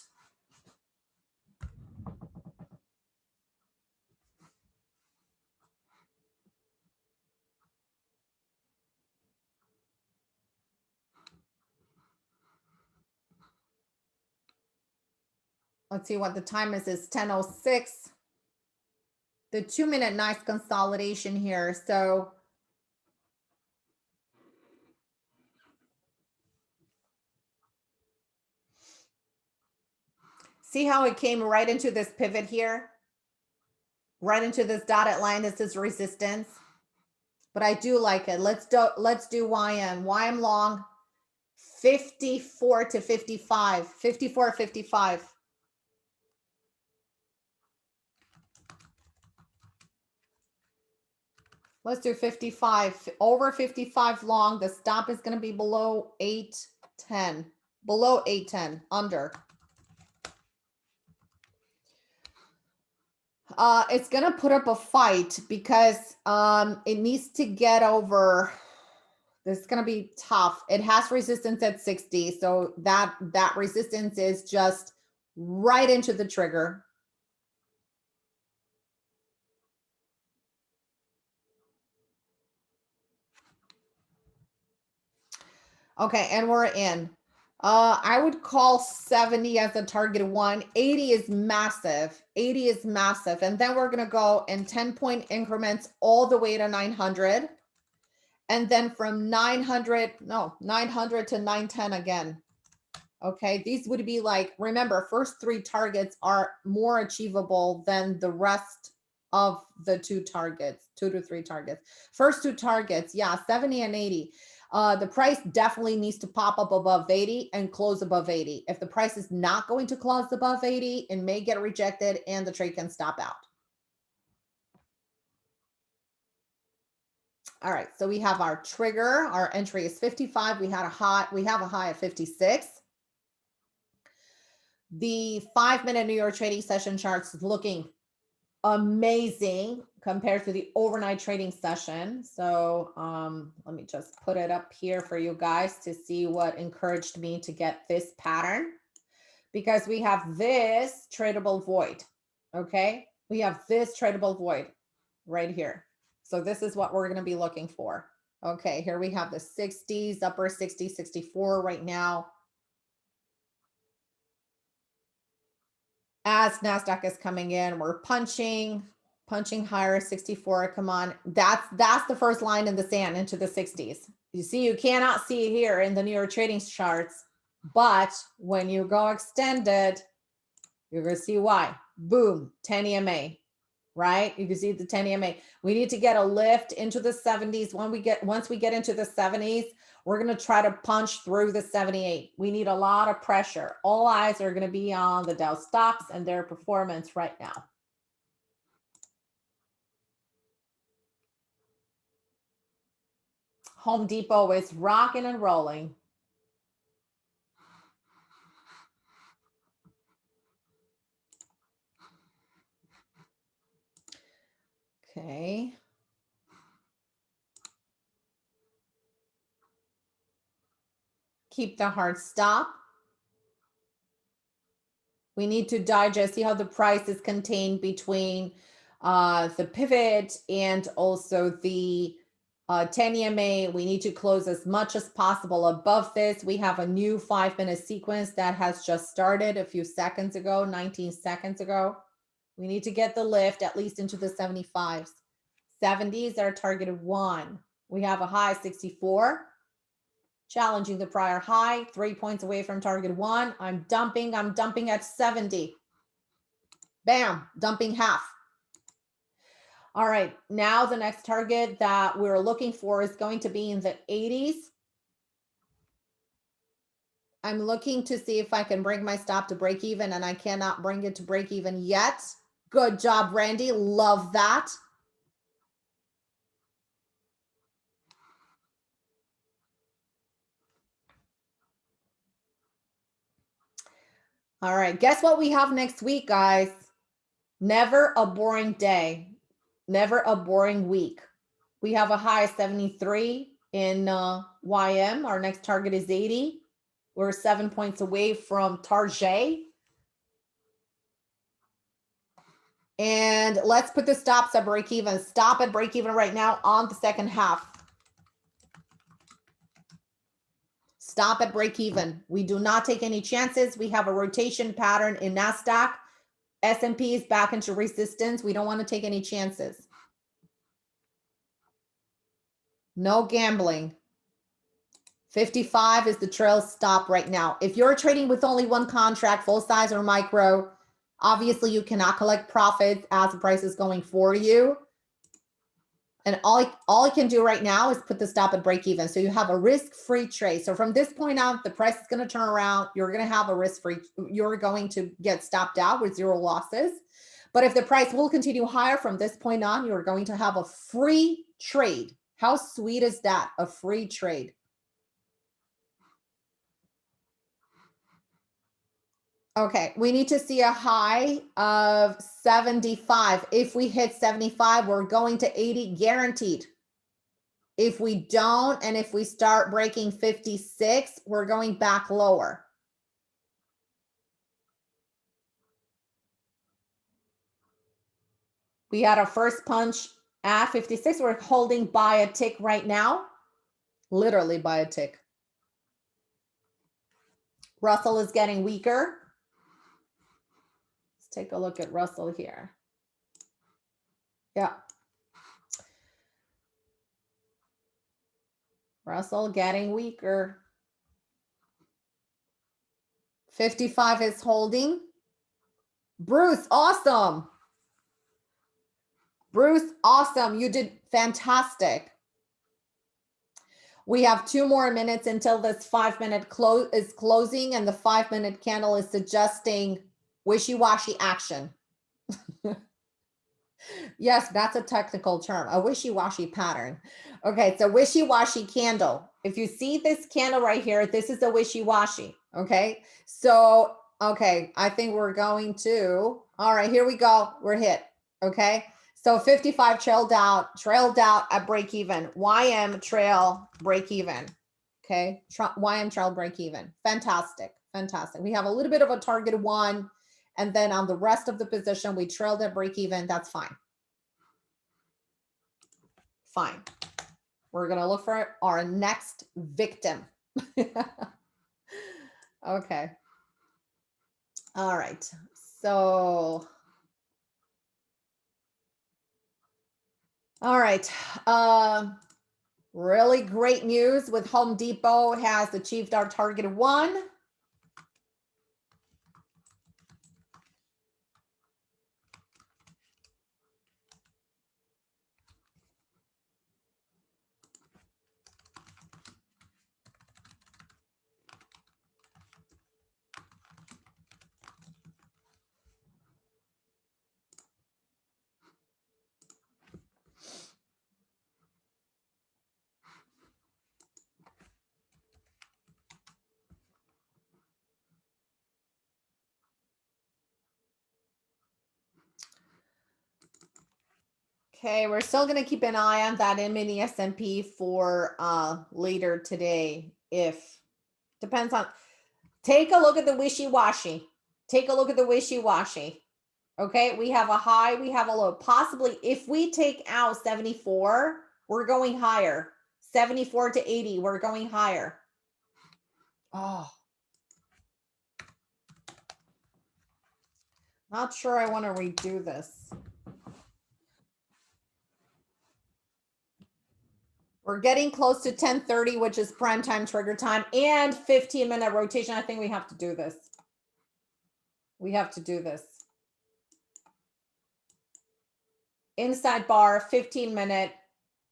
Let's see what the time is. It's 10.06. The two minute nice consolidation here. So see how it came right into this pivot here? Right into this dotted line. This is resistance. But I do like it. Let's do let's do YM. YM long 54 to 55. 54, 55. Let's do 55, over 55 long. The stop is going to be below 810, below 810, under. Uh, it's going to put up a fight because um, it needs to get over. This is going to be tough. It has resistance at 60. So that, that resistance is just right into the trigger. Okay, and we're in. Uh, I would call 70 as a target one. 80 is massive. 80 is massive. And then we're going to go in 10 point increments all the way to 900. And then from 900, no, 900 to 910 again. Okay, these would be like, remember, first three targets are more achievable than the rest of the two targets, two to three targets. First two targets, yeah, 70 and 80. Uh, the price definitely needs to pop up above 80 and close above 80. If the price is not going to close above 80, it may get rejected and the trade can stop out. All right, so we have our trigger. Our entry is 55. We had a high, we have a high of 56. The five minute New York trading session charts looking amazing compared to the overnight trading session. So um, let me just put it up here for you guys to see what encouraged me to get this pattern because we have this tradable void. Okay, we have this tradable void right here. So this is what we're going to be looking for. Okay, here we have the 60s, upper 60, 64 right now. As NASDAQ is coming in, we're punching, punching higher 64. Come on. That's that's the first line in the sand into the 60s. You see, you cannot see here in the New York trading charts, but when you go extended, you're going to see why. Boom, 10 EMA, right? You can see the 10 EMA. We need to get a lift into the 70s. When we get once we get into the 70s, we're going to try to punch through the 78. We need a lot of pressure. All eyes are going to be on the Dow stocks and their performance right now. Home Depot is rocking and rolling. Okay. keep the hard stop. We need to digest, see how the price is contained between uh, the pivot and also the uh, 10 EMA. We need to close as much as possible above this. We have a new five minute sequence that has just started a few seconds ago, 19 seconds ago. We need to get the lift at least into the 75s. 70s are targeted one. We have a high 64 challenging the prior high, three points away from target one. I'm dumping, I'm dumping at 70. Bam, dumping half. All right, now the next target that we're looking for is going to be in the 80s I'm looking to see if I can bring my stop to break even and I cannot bring it to break even yet. Good job, Randy. Love that. All right, guess what we have next week, guys? Never a boring day, never a boring week. We have a high of 73 in uh, YM. Our next target is 80. We're seven points away from Target. And let's put the stops at break even. Stop at break even right now on the second half. Stop at break even. We do not take any chances. We have a rotation pattern in NASDAQ. S&P is back into resistance. We don't want to take any chances. No gambling. 55 is the trail stop right now. If you're trading with only one contract, full size or micro, obviously you cannot collect profits as the price is going for you. And all I, all I can do right now is put the stop at break even. So you have a risk-free trade. So from this point on, the price is going to turn around. You're going to have a risk-free, you're going to get stopped out with zero losses. But if the price will continue higher from this point on, you're going to have a free trade. How sweet is that? A free trade. Okay, we need to see a high of 75. If we hit 75, we're going to 80 guaranteed. If we don't, and if we start breaking 56, we're going back lower. We had a first punch at 56. We're holding by a tick right now, literally by a tick. Russell is getting weaker take a look at Russell here. Yeah. Russell getting weaker. 55 is holding. Bruce, awesome. Bruce, awesome. You did fantastic. We have two more minutes until this five minute close is closing and the five minute candle is suggesting wishy-washy action. *laughs* yes, that's a technical term, a wishy-washy pattern. Okay, so wishy-washy candle. If you see this candle right here, this is a wishy-washy, okay? So, okay, I think we're going to, all right, here we go. We're hit, okay? So 55 trailed out, trailed out at break even. YM trail break even. Okay, YM trail break even. Fantastic, fantastic. We have a little bit of a target one and then on the rest of the position, we trailed at break even. That's fine. Fine. We're going to look for our next victim. *laughs* okay. All right. So, all right. Uh, really great news with Home Depot has achieved our target one. Okay, we're still going to keep an eye on that mini S&P for uh, later today. If depends on, take a look at the wishy-washy. Take a look at the wishy-washy. Okay, we have a high, we have a low. Possibly if we take out 74, we're going higher. 74 to 80, we're going higher. Oh. Not sure I want to redo this. We're getting close to 1030, which is prime time trigger time and 15 minute rotation. I think we have to do this. We have to do this. Inside bar, 15 minute.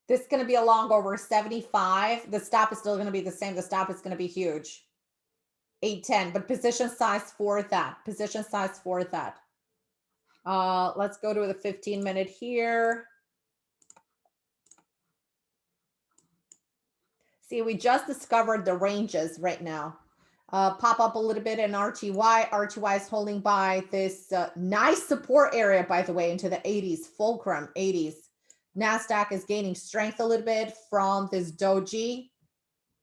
This is going to be a long over 75. The stop is still going to be the same. The stop is going to be huge. 810, but position size for that, position size for that. Uh, let's go to the 15 minute here. See, we just discovered the ranges right now. Uh, pop up a little bit in RTY. RTY is holding by this uh, nice support area, by the way, into the 80s, fulcrum 80s. NASDAQ is gaining strength a little bit from this doji.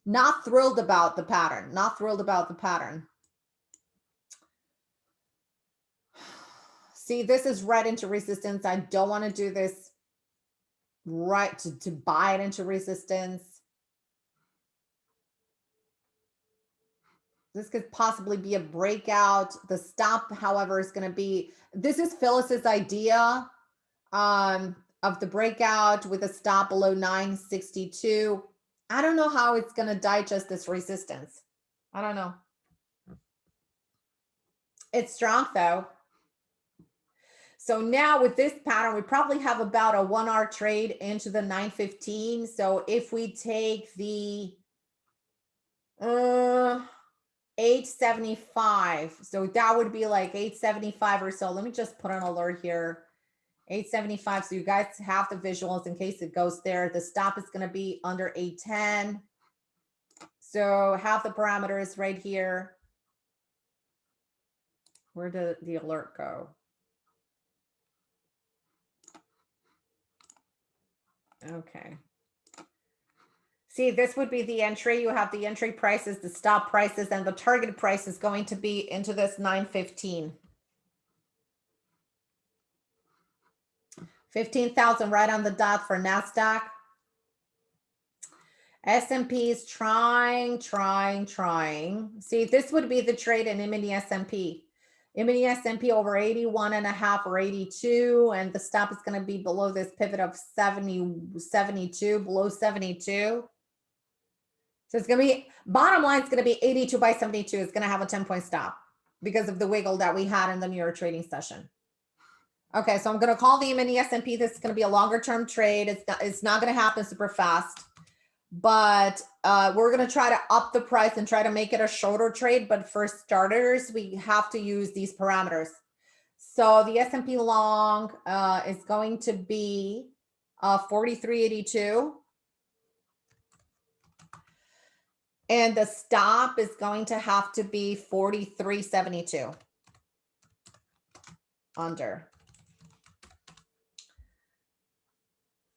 Not thrilled about the pattern, not thrilled about the pattern. *sighs* See, this is right into resistance. I don't want to do this right to, to buy it into resistance. This could possibly be a breakout. The stop, however, is going to be, this is Phyllis's idea um, of the breakout with a stop below 962. I don't know how it's going to digest this resistance. I don't know. It's strong though. So now with this pattern, we probably have about a one hour trade into the 915. So if we take the uh, 875, so that would be like 875 or so. Let me just put an alert here. 875. So you guys have the visuals in case it goes there. The stop is going to be under 810. So have the parameters right here. Where did the alert go? Okay. See, this would be the entry. You have the entry prices, the stop prices, and the target price is going to be into this 915. 15,000 right on the dot for NASDAQ. S&P is trying, trying, trying. See, this would be the trade in mini S&P. mini S&P over 81 and a half or 82, and the stop is going to be below this pivot of 70, 72, below 72. So it's going to be, bottom line is going to be 82 by 72. It's going to have a 10 point stop because of the wiggle that we had in the York trading session. Okay, so I'm going to call the mini S&P. This is going to be a longer term trade. It's not, it's not going to happen super fast, but uh, we're going to try to up the price and try to make it a shorter trade. But for starters, we have to use these parameters. So the S&P long uh, is going to be uh, 4382. And the stop is going to have to be 4372 under.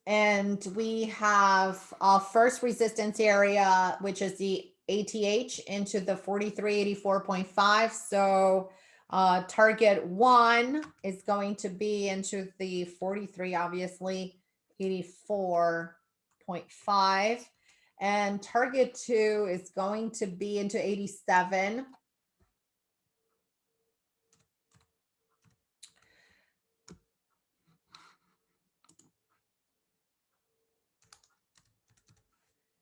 And we have our first resistance area, which is the ATH into the 4384.5. So uh, target one is going to be into the 43, obviously, 84.5. And target two is going to be into 87.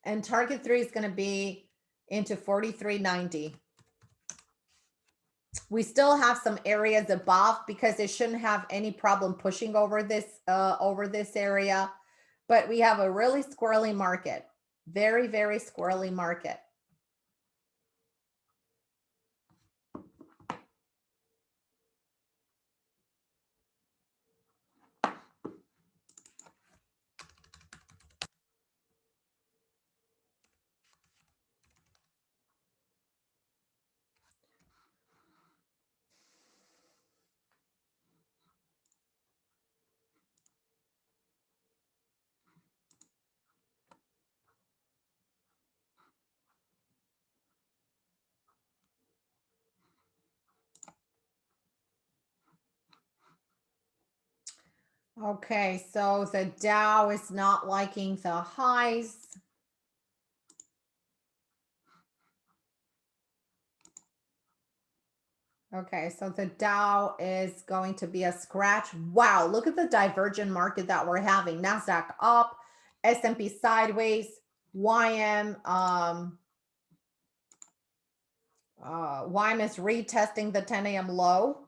And target three is going to be into 4390. We still have some areas above because it shouldn't have any problem pushing over this uh, over this area. But we have a really squirrely market, very, very squirrely market. Okay, so the Dow is not liking the highs. Okay, so the Dow is going to be a scratch. Wow, look at the divergent market that we're having. NASDAQ up, S&P sideways, YM, um, uh, YM is retesting the 10 a.m. low.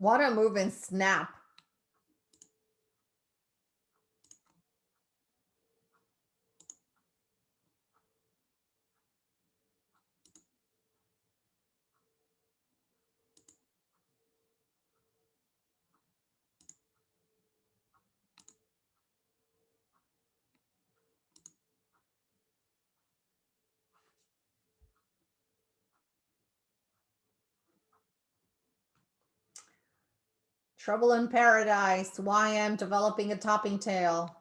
A move in Snap. Trouble in Paradise, YM developing a topping tail.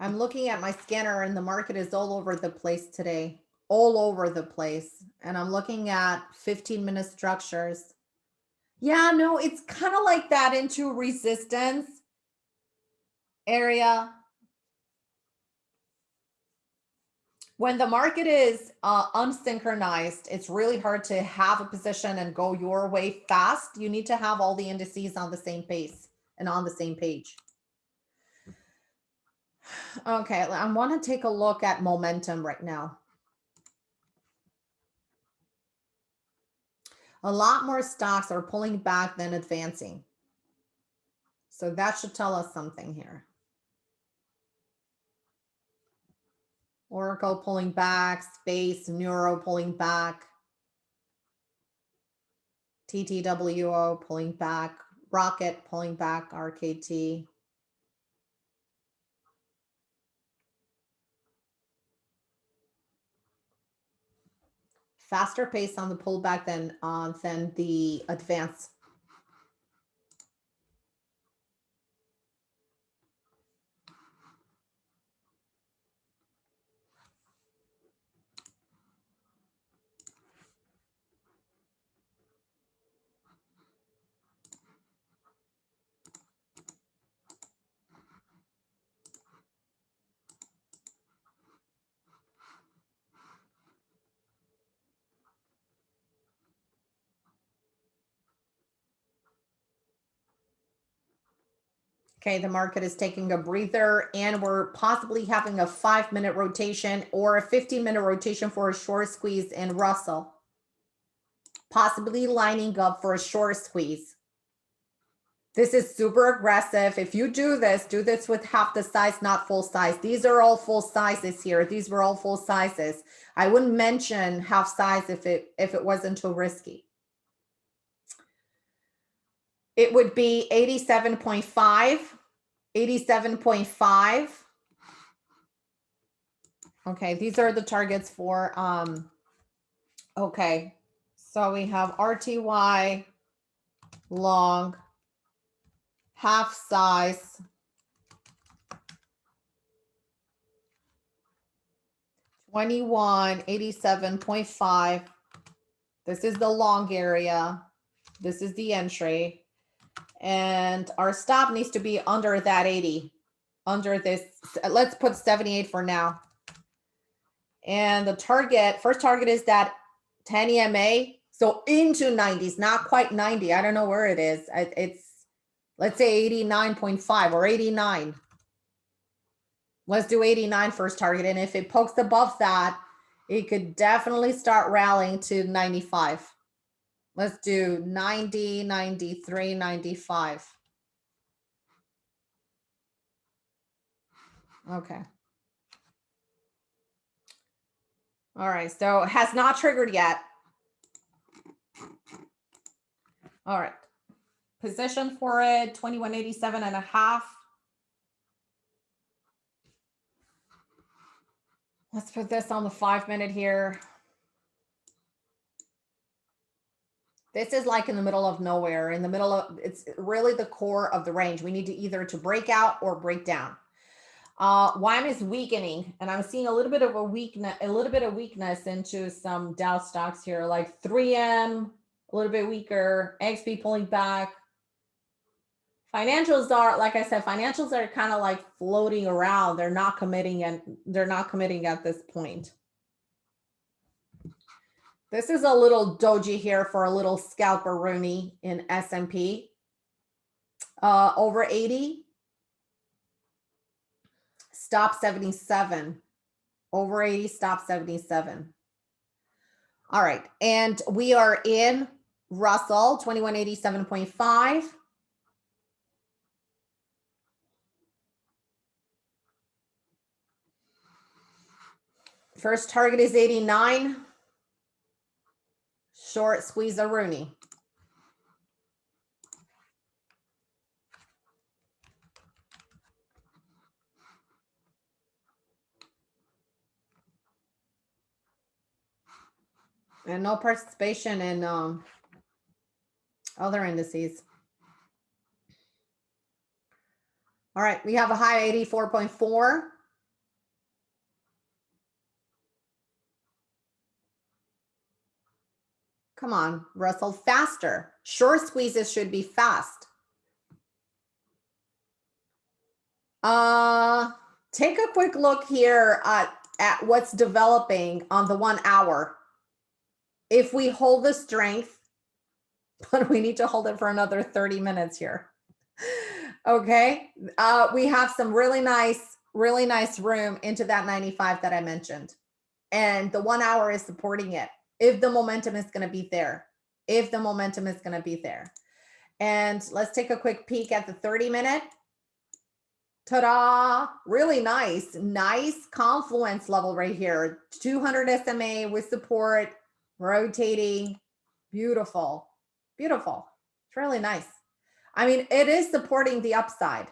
I'm looking at my scanner and the market is all over the place today, all over the place. And I'm looking at 15 minute structures. Yeah, no, it's kind of like that into resistance area. When the market is uh, unsynchronized, it's really hard to have a position and go your way fast. You need to have all the indices on the same pace and on the same page. Okay, I want to take a look at momentum right now. A lot more stocks are pulling back than advancing. So that should tell us something here. Oracle pulling back, Space, Neuro pulling back, TTWO pulling back, Rocket pulling back, RKT. Faster pace on the pullback than uh, than the advance Okay, the market is taking a breather and we're possibly having a five minute rotation or a 15 minute rotation for a short squeeze in Russell. Possibly lining up for a short squeeze. This is super aggressive. If you do this, do this with half the size, not full size. These are all full sizes here. These were all full sizes. I wouldn't mention half size if it if it wasn't too risky. It would be 87.5, 87.5. Okay, these are the targets for, um, okay. So we have RTY long, half size, Twenty-one eighty-seven point five. This is the long area. This is the entry and our stop needs to be under that 80 under this let's put 78 for now. And the target first target is that 10 ema so into 90s not quite 90 i don't know where it is it's let's say 89.5 or 89 let's do 89 first target and if it pokes above that it could definitely start rallying to 95 Let's do 90, 93, 95. Okay. All right, so has not triggered yet. All right. Position for it, 2187 and a half. Let's put this on the five minute here. This is like in the middle of nowhere, in the middle of, it's really the core of the range. We need to either to break out or break down. Uh, YM is weakening, and I'm seeing a little bit of a weakness, a little bit of weakness into some Dow stocks here, like 3M, a little bit weaker, AXP pulling back. Financials are, like I said, financials are kind of like floating around. They're not committing and they're not committing at this point. This is a little doji here for a little scalper Rooney in S&P. Uh, over 80. Stop 77. Over 80, stop 77. All right. And we are in Russell 2187.5. First target is 89. Short squeeze a Rooney. And no participation in um, other indices. All right, we have a high 84.4. Come on, Russell, faster. Short squeezes should be fast. Uh, take a quick look here at, at what's developing on the one hour. If we hold the strength, *laughs* but we need to hold it for another 30 minutes here. Okay, uh, we have some really nice, really nice room into that 95 that I mentioned. And the one hour is supporting it if the momentum is going to be there, if the momentum is going to be there. And let's take a quick peek at the 30 minute. Ta-da, really nice, nice confluence level right here. 200 SMA with support, rotating, beautiful, beautiful. It's really nice. I mean, it is supporting the upside.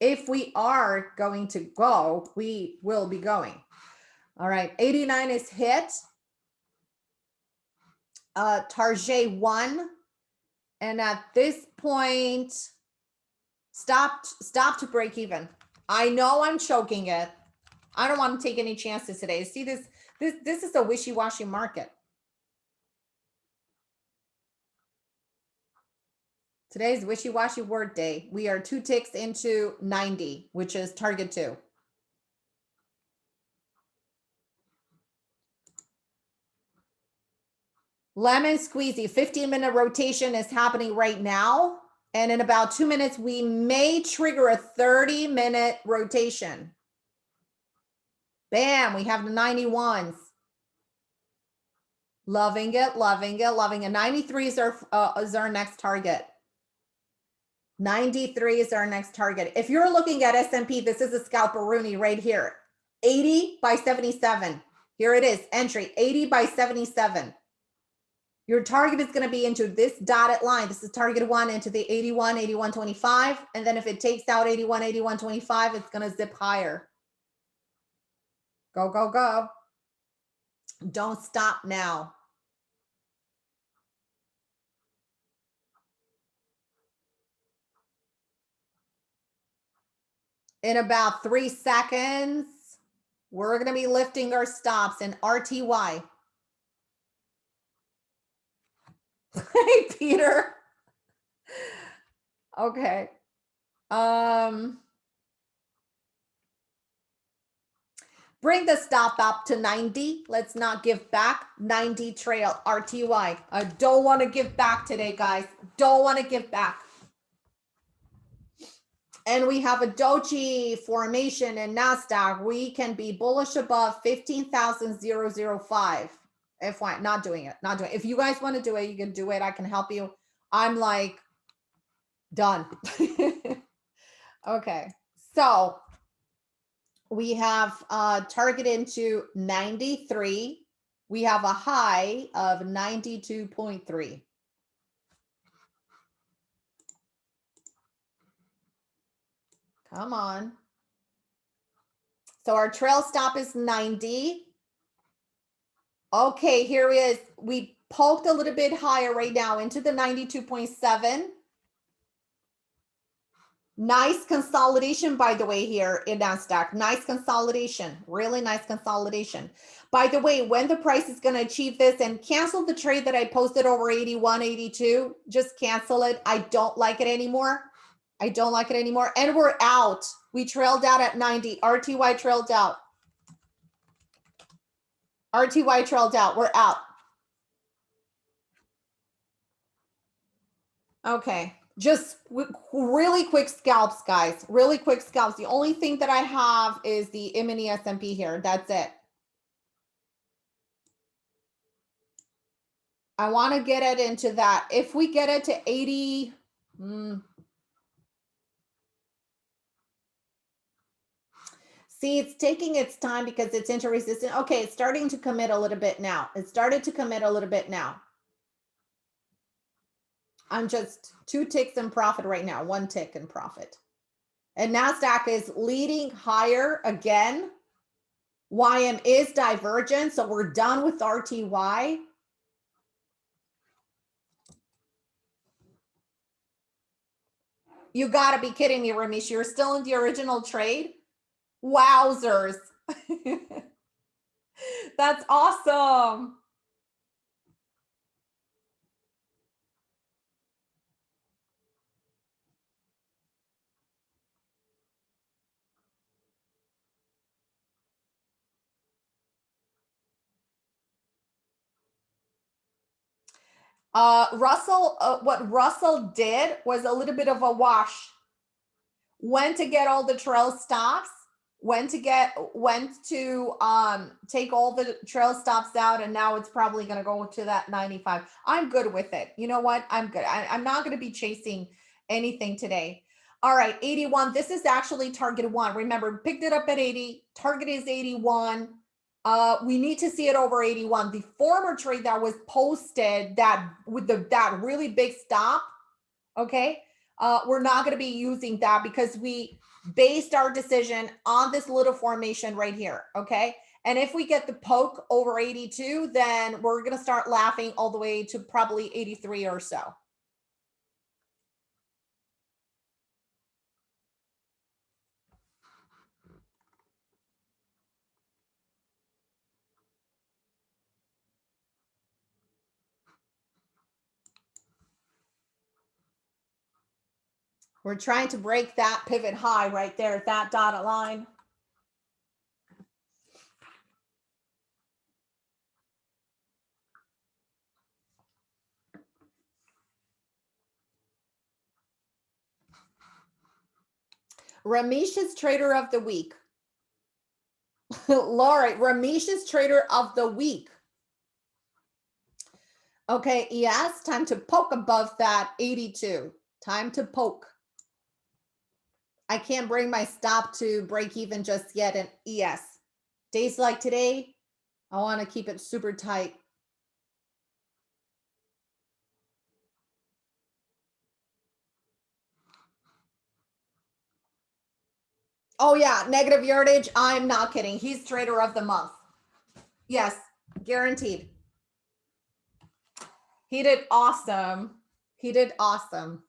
If we are going to go, we will be going. All right, 89 is hit uh, Target one. And at this point, stopped, stop to break even. I know I'm choking it. I don't want to take any chances today. See this, this, this is a wishy-washy market. Today's wishy-washy word day. We are two ticks into 90, which is target two. Lemon squeezy, 15 minute rotation is happening right now. And in about two minutes, we may trigger a 30 minute rotation. Bam, we have the 91s. Loving it, loving it, loving it. 93 is our, uh, is our next target. 93 is our next target. If you're looking at S&P, this is a scalper Rooney right here. 80 by 77. Here it is, entry, 80 by 77. Your target is going to be into this dotted line. This is target one into the 81, 81, 25. And then if it takes out 81, 81, 25, it's going to zip higher. Go, go, go. Don't stop now. In about three seconds, we're going to be lifting our stops in RTY. *laughs* hey, Peter. Okay. Um, bring the stop up to 90. Let's not give back. 90 trail RTY. I don't want to give back today, guys. Don't want to give back. And we have a doji formation in NASDAQ. We can be bullish above 15,005 if I not doing it, not doing it. If you guys want to do it, you can do it. I can help you. I'm like done. *laughs* okay. So we have uh target into 93. We have a high of 92.3. Come on. So our trail stop is 90. Okay, here is, we poked a little bit higher right now into the 92.7. Nice consolidation, by the way, here in NASDAQ. Nice consolidation, really nice consolidation. By the way, when the price is going to achieve this and cancel the trade that I posted over 81, 82, just cancel it. I don't like it anymore. I don't like it anymore. And we're out. We trailed out at 90. RTY trailed out. RTY trailed out. We're out. Okay. Just really quick scalps, guys. Really quick scalps. The only thing that I have is the E-mini S&P here. That's it. I want to get it into that. If we get it to 80, mm, See, it's taking its time because it's inter-resistant. Okay, it's starting to commit a little bit now. It started to commit a little bit now. I'm just two ticks in profit right now, one tick in profit. And NASDAQ is leading higher again. YM is divergent, so we're done with RTY. You got to be kidding me, Ramesh. You're still in the original trade? Wowzers. *laughs* That's awesome. Uh, Russell, uh, what Russell did was a little bit of a wash. Went to get all the trail stops, went to get, went to um, take all the trail stops out, and now it's probably going to go to that 95. I'm good with it. You know what? I'm good. I, I'm not going to be chasing anything today. All right, 81. This is actually target one. Remember, picked it up at 80. Target is 81. Uh, we need to see it over 81. The former trade that was posted that with the that really big stop, okay, uh, we're not going to be using that because we based our decision on this little formation right here, okay? And if we get the poke over 82, then we're going to start laughing all the way to probably 83 or so. We're trying to break that pivot high right there at that dotted line. Ramesh's trader of the week. *laughs* Laura, Ramesh's trader of the week. Okay, yes, time to poke above that 82. Time to poke. I can't bring my stop to break even just yet. And yes, days like today, I want to keep it super tight. Oh yeah, negative yardage. I'm not kidding. He's trader of the month. Yes, guaranteed. He did awesome. He did awesome.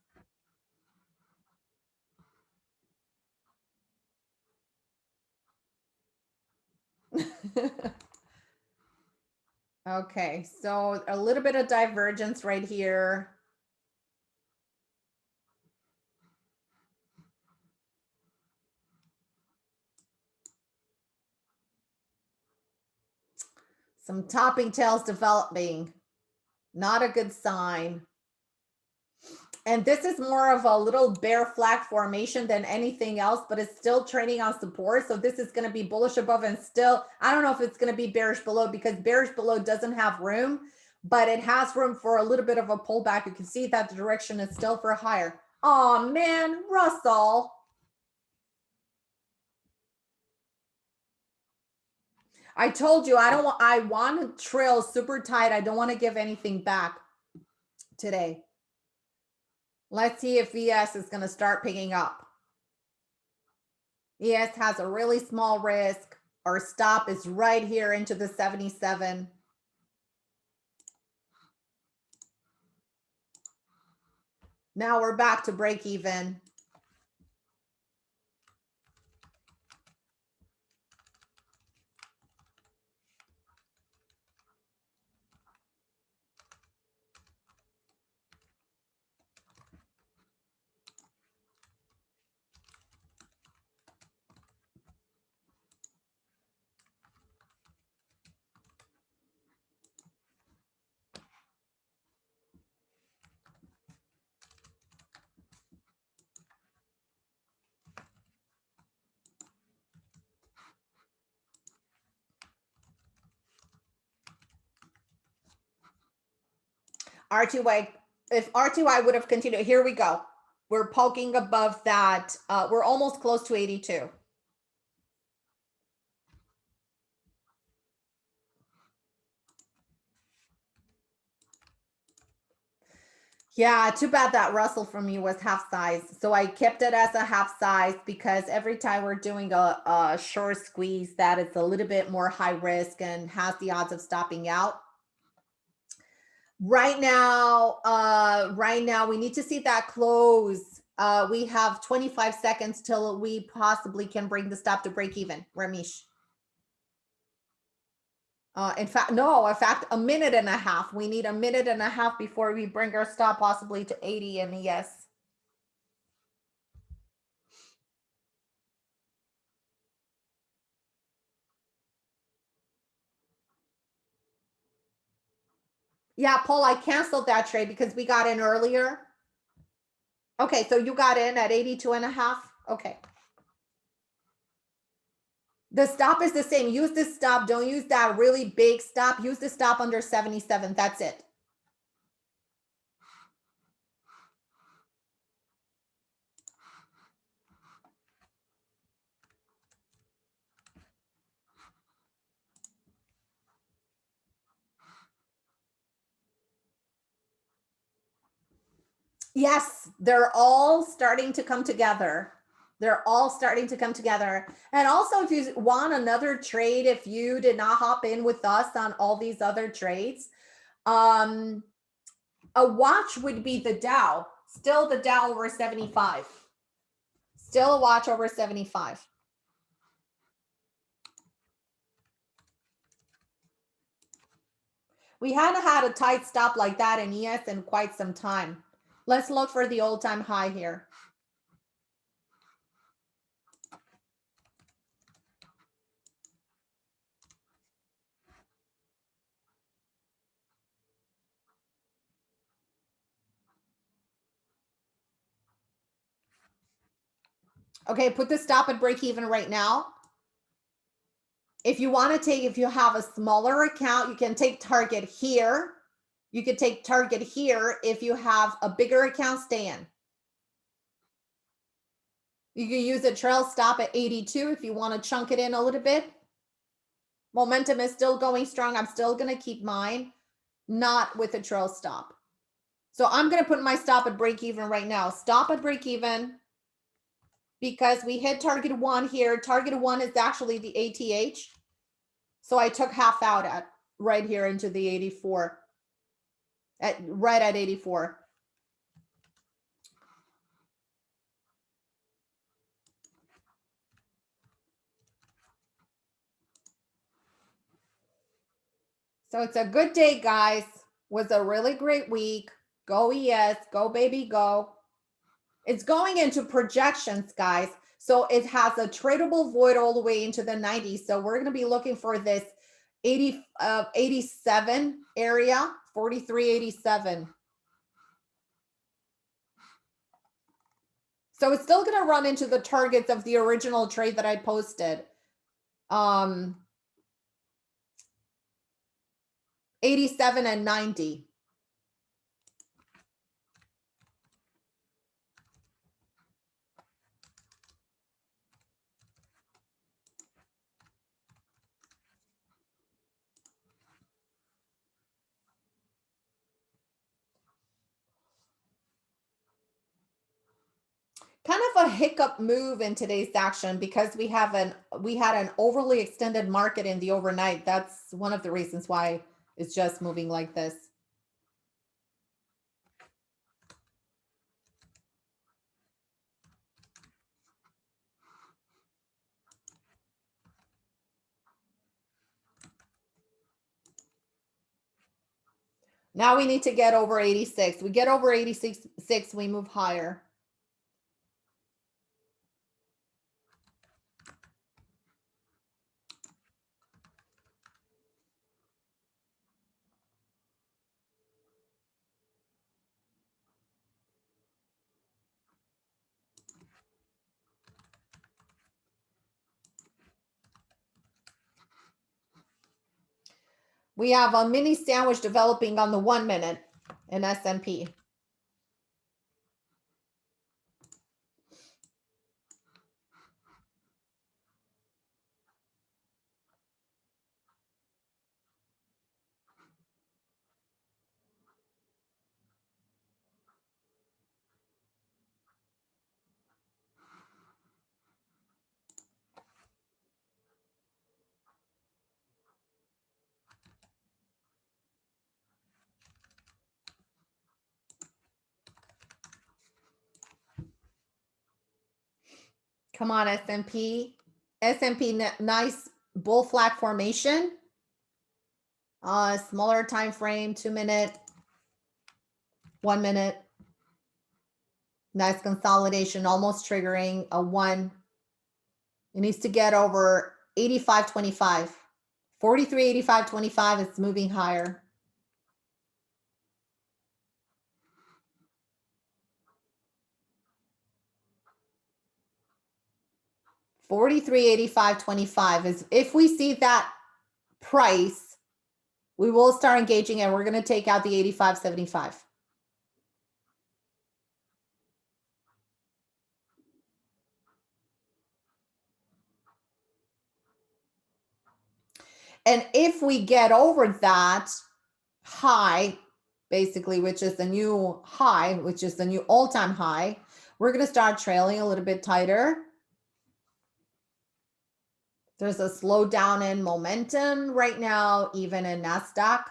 *laughs* okay, so a little bit of divergence right here. Some topping tails developing. Not a good sign. And this is more of a little bear flag formation than anything else, but it's still trading on support. So this is going to be bullish above and still, I don't know if it's going to be bearish below because bearish below doesn't have room, but it has room for a little bit of a pullback. You can see that the direction is still for higher. Oh man, Russell. I told you I don't want I want to trail super tight. I don't want to give anything back today. Let's see if ES is going to start picking up. ES has a really small risk. Our stop is right here into the 77. Now we're back to break even. RTY, if RTY would have continued, here we go. We're poking above that. Uh, we're almost close to 82. Yeah, too bad that Russell from me was half size. So I kept it as a half size because every time we're doing a, a short squeeze that it's a little bit more high risk and has the odds of stopping out. Right now, uh, right now we need to see that close. Uh, we have 25 seconds till we possibly can bring the stop to break even, Ramesh. Uh, in fact, no, in fact, a minute and a half. We need a minute and a half before we bring our stop possibly to 80 and yes. Yeah, Paul, I canceled that trade because we got in earlier. Okay, so you got in at 82 and a half. Okay. The stop is the same. Use this stop. Don't use that really big stop. Use the stop under 77. That's it. Yes, they're all starting to come together. They're all starting to come together. And also, if you want another trade, if you did not hop in with us on all these other trades, um, a watch would be the Dow. Still the Dow over 75. Still a watch over 75. We hadn't had a tight stop like that in ES in quite some time. Let's look for the all-time high here. Okay, put the stop at break even right now. If you want to take, if you have a smaller account, you can take target here. You could take target here. If you have a bigger account, stay in. You can use a trail stop at 82 if you want to chunk it in a little bit. Momentum is still going strong. I'm still going to keep mine, not with a trail stop. So I'm going to put my stop at break even right now. Stop at break even because we hit target one here. Target one is actually the ATH. So I took half out at right here into the 84 at right at 84. So it's a good day, guys. Was a really great week. Go ES, go baby, go. It's going into projections, guys. So it has a tradable void all the way into the 90s. So we're going to be looking for this 80, uh, 87 area, 4387. So it's still going to run into the targets of the original trade that I posted. Um, 87 and 90. Kind of a hiccup move in today's action because we have an we had an overly extended market in the overnight. That's one of the reasons why it's just moving like this. Now we need to get over 86. We get over 86, six, we move higher. We have a mini sandwich developing on the one minute. in S&P. Come on, S&P. S&P, nice bull flag formation. Uh, smaller time frame, two minute, one minute. Nice consolidation, almost triggering a one. It needs to get over 85.25. 43.85.25 is moving higher. 43.85.25 is if we see that price, we will start engaging and we're going to take out the 85.75. And if we get over that high, basically, which is the new high, which is the new all-time high, we're going to start trailing a little bit tighter there's a slowdown in momentum right now, even in NASDAQ.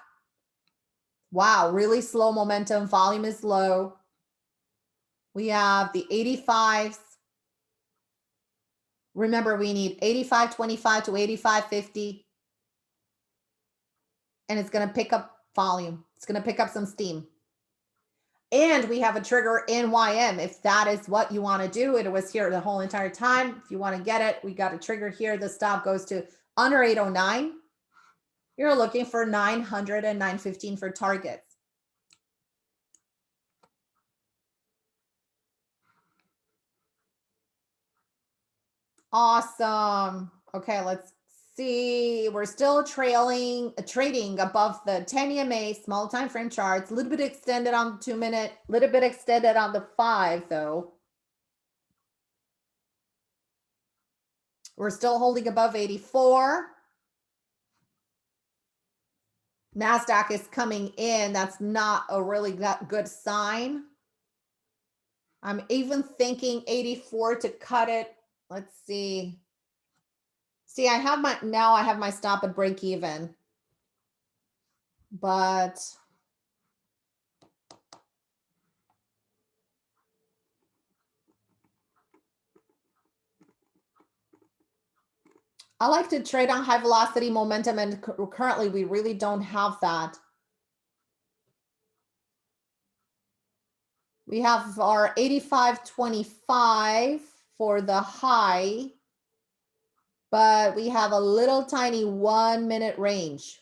Wow, really slow momentum. Volume is low. We have the 85s. Remember, we need 85.25 to 85.50. And it's going to pick up volume. It's going to pick up some steam. And we have a trigger in YM. If that is what you want to do, it was here the whole entire time. If you want to get it, we got a trigger here. The stop goes to under 809. You're looking for 900 and 915 for targets. Awesome. Okay, let's see, we're still trailing, uh, trading above the 10 EMA small time frame charts, a little bit extended on the two minute, a little bit extended on the five though. We're still holding above 84. NASDAQ is coming in. That's not a really good sign. I'm even thinking 84 to cut it. Let's see. See, I have my, now I have my stop at break even. But I like to trade on high velocity momentum and currently we really don't have that. We have our 85.25 for the high but we have a little tiny one minute range.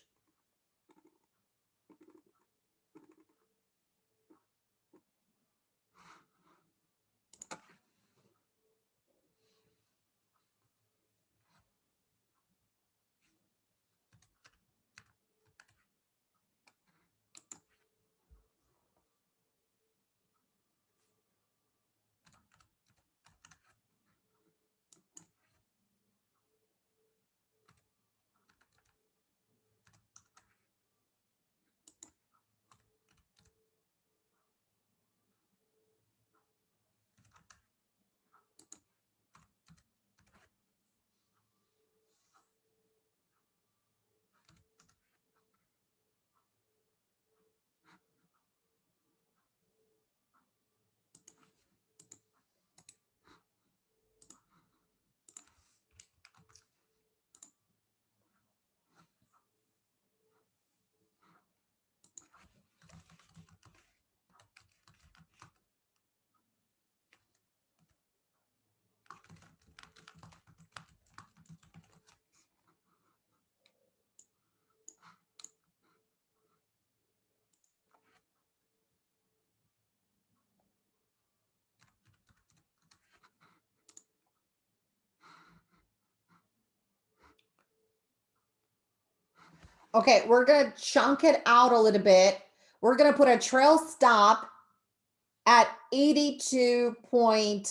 Okay, we're to chunk it out a little bit. We're to put a trail stop at 82.5.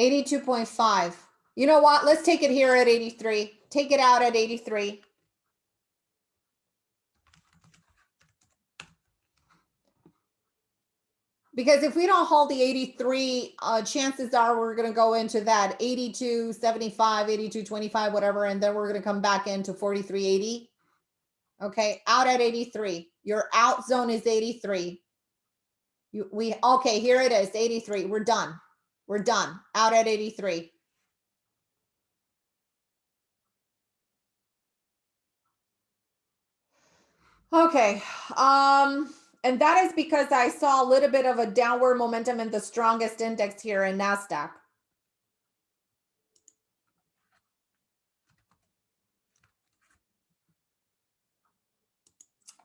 82.5. You know what? Let's take it here at 83. Take it out at 83. Because if we don't hold the 83, uh, chances are we're going to go into that 82, 75, 82, 25, whatever, and then we're going to come back into 43, 80. Okay, out at 83. Your out zone is 83. You, we okay, here it is, 83. We're done. We're done. Out at 83. Okay. Um and that is because I saw a little bit of a downward momentum in the strongest index here in NASDAQ.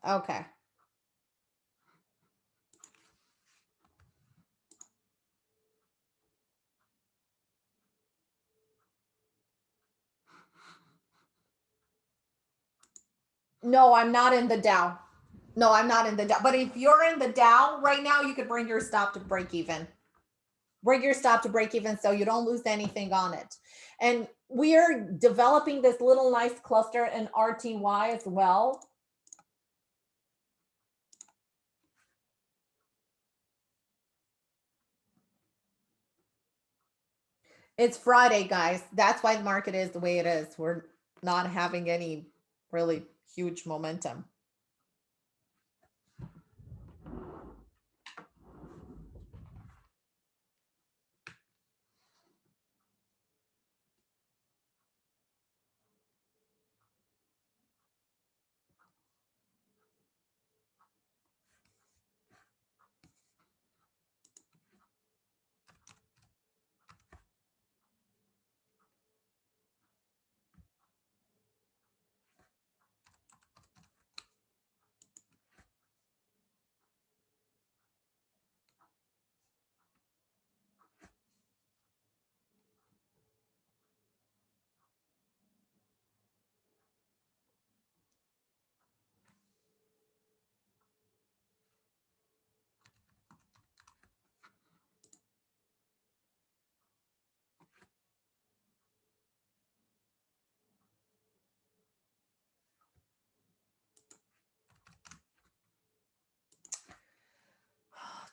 Okay. No, I'm not in the Dow. No, I'm not in the Dow. But if you're in the Dow right now, you could bring your stop to break even. Bring your stop to break even so you don't lose anything on it. And we are developing this little nice cluster in RTY as well. It's Friday, guys. That's why the market is the way it is. We're not having any really huge momentum.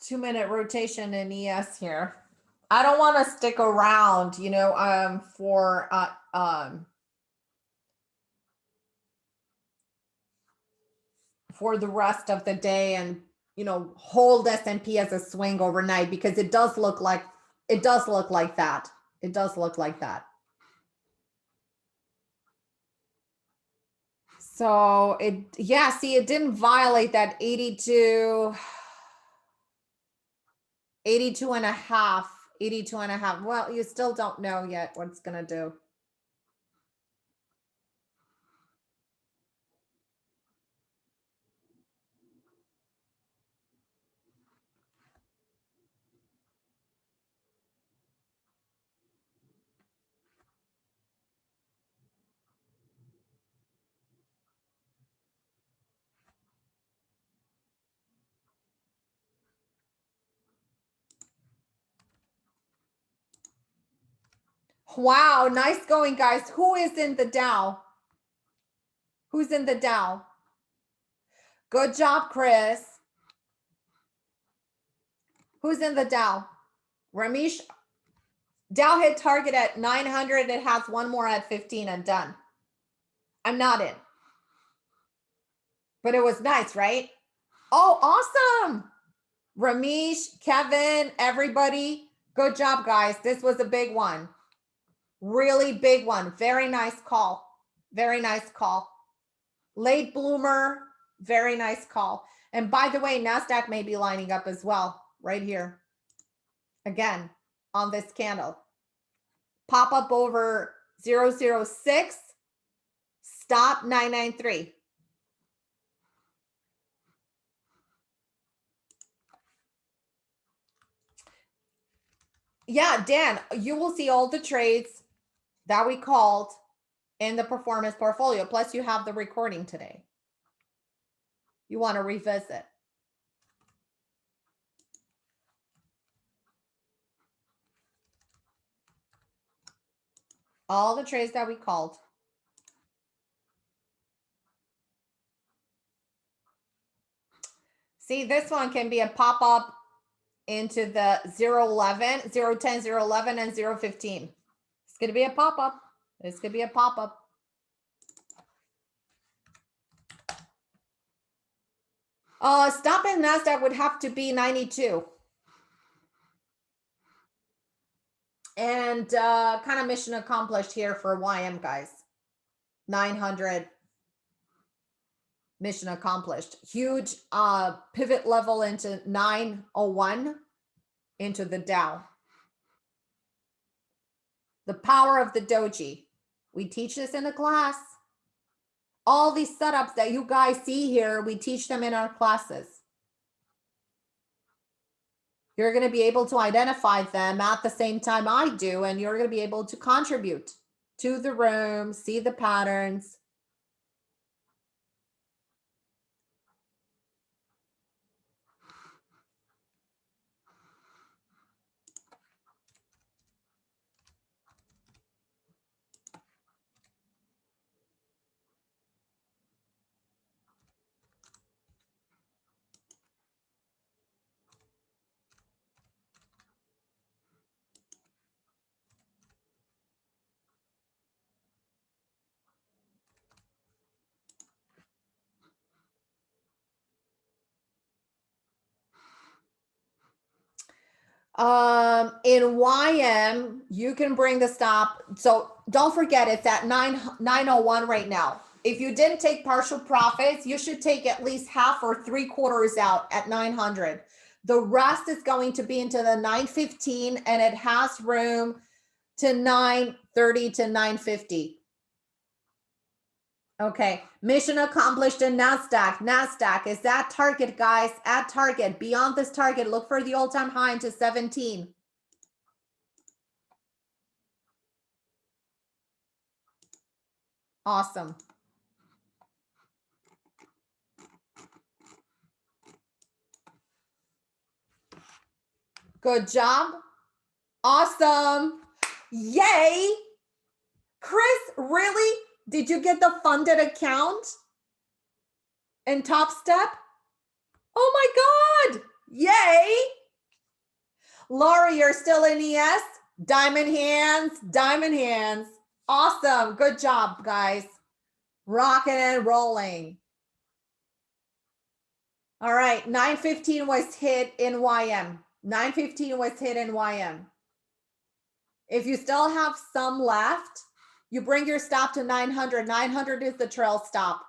Two minute rotation in ES here. I don't want to stick around, you know, um, for, uh, um, for the rest of the day and, you know, hold S&P as a swing overnight because it does look like, it does look like that. It does look like that. So it, yeah, see, it didn't violate that 82. 82 and a half, 82 and a half. Well, you still don't know yet what's going to do. Wow, nice going, guys. Who is in the Dow? Who's in the Dow? Good job, Chris. Who's in the Dow? Ramesh. Dow hit target at 900. It has one more at 15 and done. I'm not in. But it was nice, right? Oh, awesome. Ramesh, Kevin, everybody. Good job, guys. This was a big one. Really big one. Very nice call. Very nice call. Late bloomer. Very nice call. And by the way, NASDAQ may be lining up as well right here. Again, on this candle. Pop up over 006. Stop 993. Yeah, Dan, you will see all the trades that we called in the performance portfolio. Plus, you have the recording today. You want to revisit. All the trades that we called. See, this one can be a pop-up into the 011, 010, 011, and 015. It's going to be a pop-up. It's going to be a pop-up. Uh, stop in NASDAQ would have to be 92. And uh, kind of mission accomplished here for YM guys. 900 mission accomplished. Huge uh, pivot level into 901 into the Dow. The power of the doji. We teach this in the class. All these setups that you guys see here, we teach them in our classes. You're going to be able to identify them at the same time I do, and you're going to be able to contribute to the room, see the patterns, Um, in YM, you can bring the stop. So don't forget it's at 9, 901 right now. If you didn't take partial profits, you should take at least half or three quarters out at 900. The rest is going to be into the 915 and it has room to 930 to 950. Okay, mission accomplished in NASDAQ. NASDAQ is that target, guys, at target. Beyond this target, look for the all-time high into 17. Awesome. Good job. Awesome. Yay. Chris, really? Did you get the funded account in Topstep? Oh my God. Yay. Laura, you're still in ES? Diamond hands, diamond hands. Awesome. Good job, guys. Rocking and rolling. All right. 915 was hit in YM. 915 was hit in YM. If you still have some left, you bring your stop to 900. 900 is the trail stop.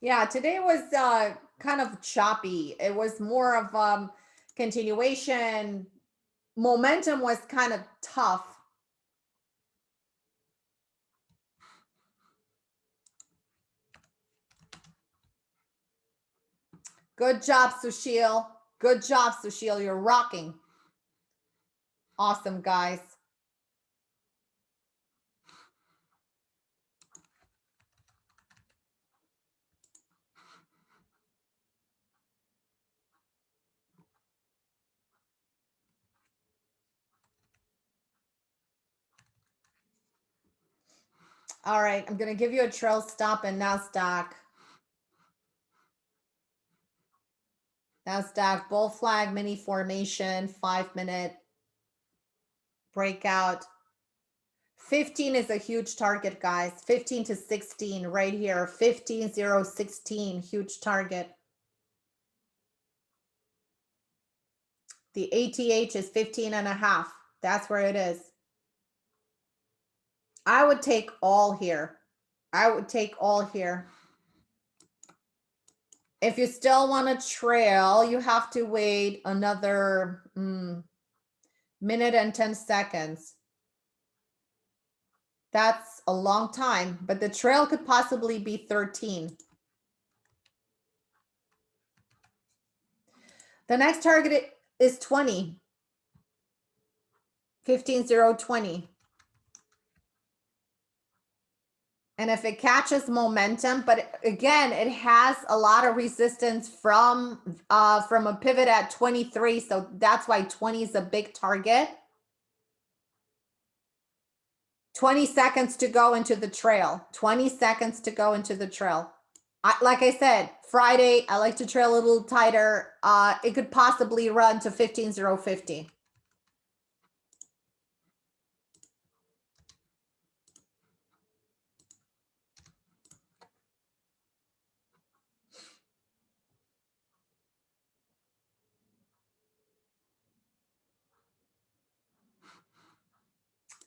Yeah, today was uh, kind of choppy. It was more of um, continuation, momentum was kind of tough. Good job, Sushil. Good job, Sushil. You're rocking. Awesome, guys. All right, I'm going to give you a trail stop in NASDAQ. NASDAQ bull flag mini formation, five minute breakout. 15 is a huge target, guys. 15 to 16 right here. 15, 0, 16, huge target. The ATH is 15 and a half. That's where it is. I would take all here. I would take all here. If you still want to trail, you have to wait another mm, minute and 10 seconds. That's a long time, but the trail could possibly be 13. The next target is 20. 15, 0, 20. And if it catches momentum, but again, it has a lot of resistance from uh, from a pivot at 23. So that's why 20 is a big target. 20 seconds to go into the trail. 20 seconds to go into the trail. I, like I said, Friday, I like to trail a little tighter. Uh, it could possibly run to 15.050.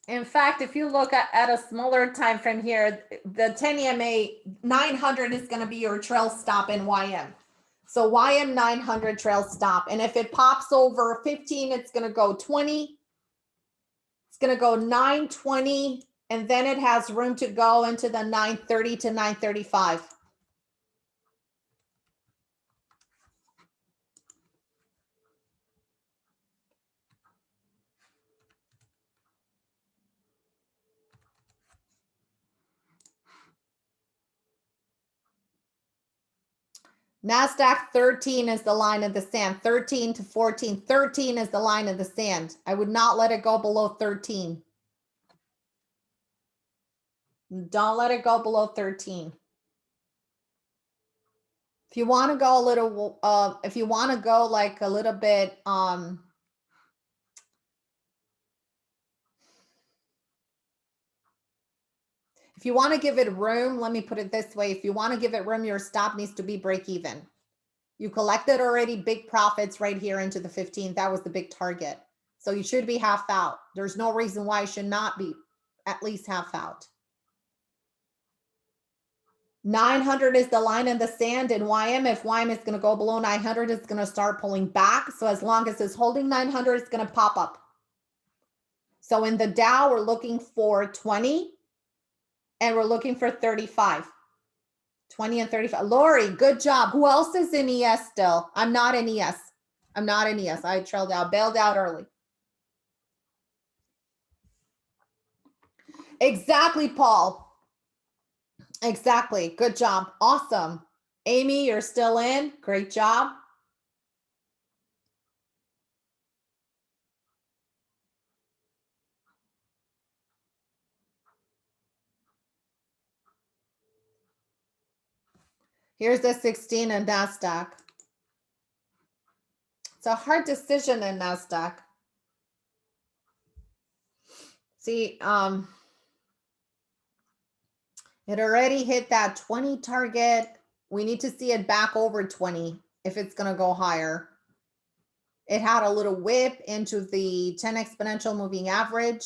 In fact, if you look at, at a smaller time frame here, the 10 EMA 900 is going to be your trail stop in YM. So YM 900 trail stop. And if it pops over 15, it's going to go 20. It's going to go 920. And then it has room to go into the 930 to 935. NASDAQ 13 is the line of the sand, 13 to 14. 13 is the line of the sand. I would not let it go below 13. Don't let it go below 13. If you want to go a little, uh, if you want to go like a little bit, um, If you want to give it room, let me put it this way. If you want to give it room, your stop needs to be break even. You collected already big profits right here into the 15. That was the big target. So you should be half out. There's no reason why you should not be at least half out. 900 is the line in the sand in YM. If YM is going to go below 900, it's going to start pulling back. So as long as it's holding 900, it's going to pop up. So in the Dow, we're looking for 20 and we're looking for 35. 20 and 35. Lori, good job. Who else is in ES still? I'm not in ES. I'm not in ES. I trailed out, bailed out early. Exactly, Paul. Exactly. Good job. Awesome. Amy, you're still in. Great job. Here's the 16 in NASDAQ. It's a hard decision in NASDAQ. See, um, it already hit that 20 target. We need to see it back over 20 if it's going to go higher. It had a little whip into the 10 exponential moving average.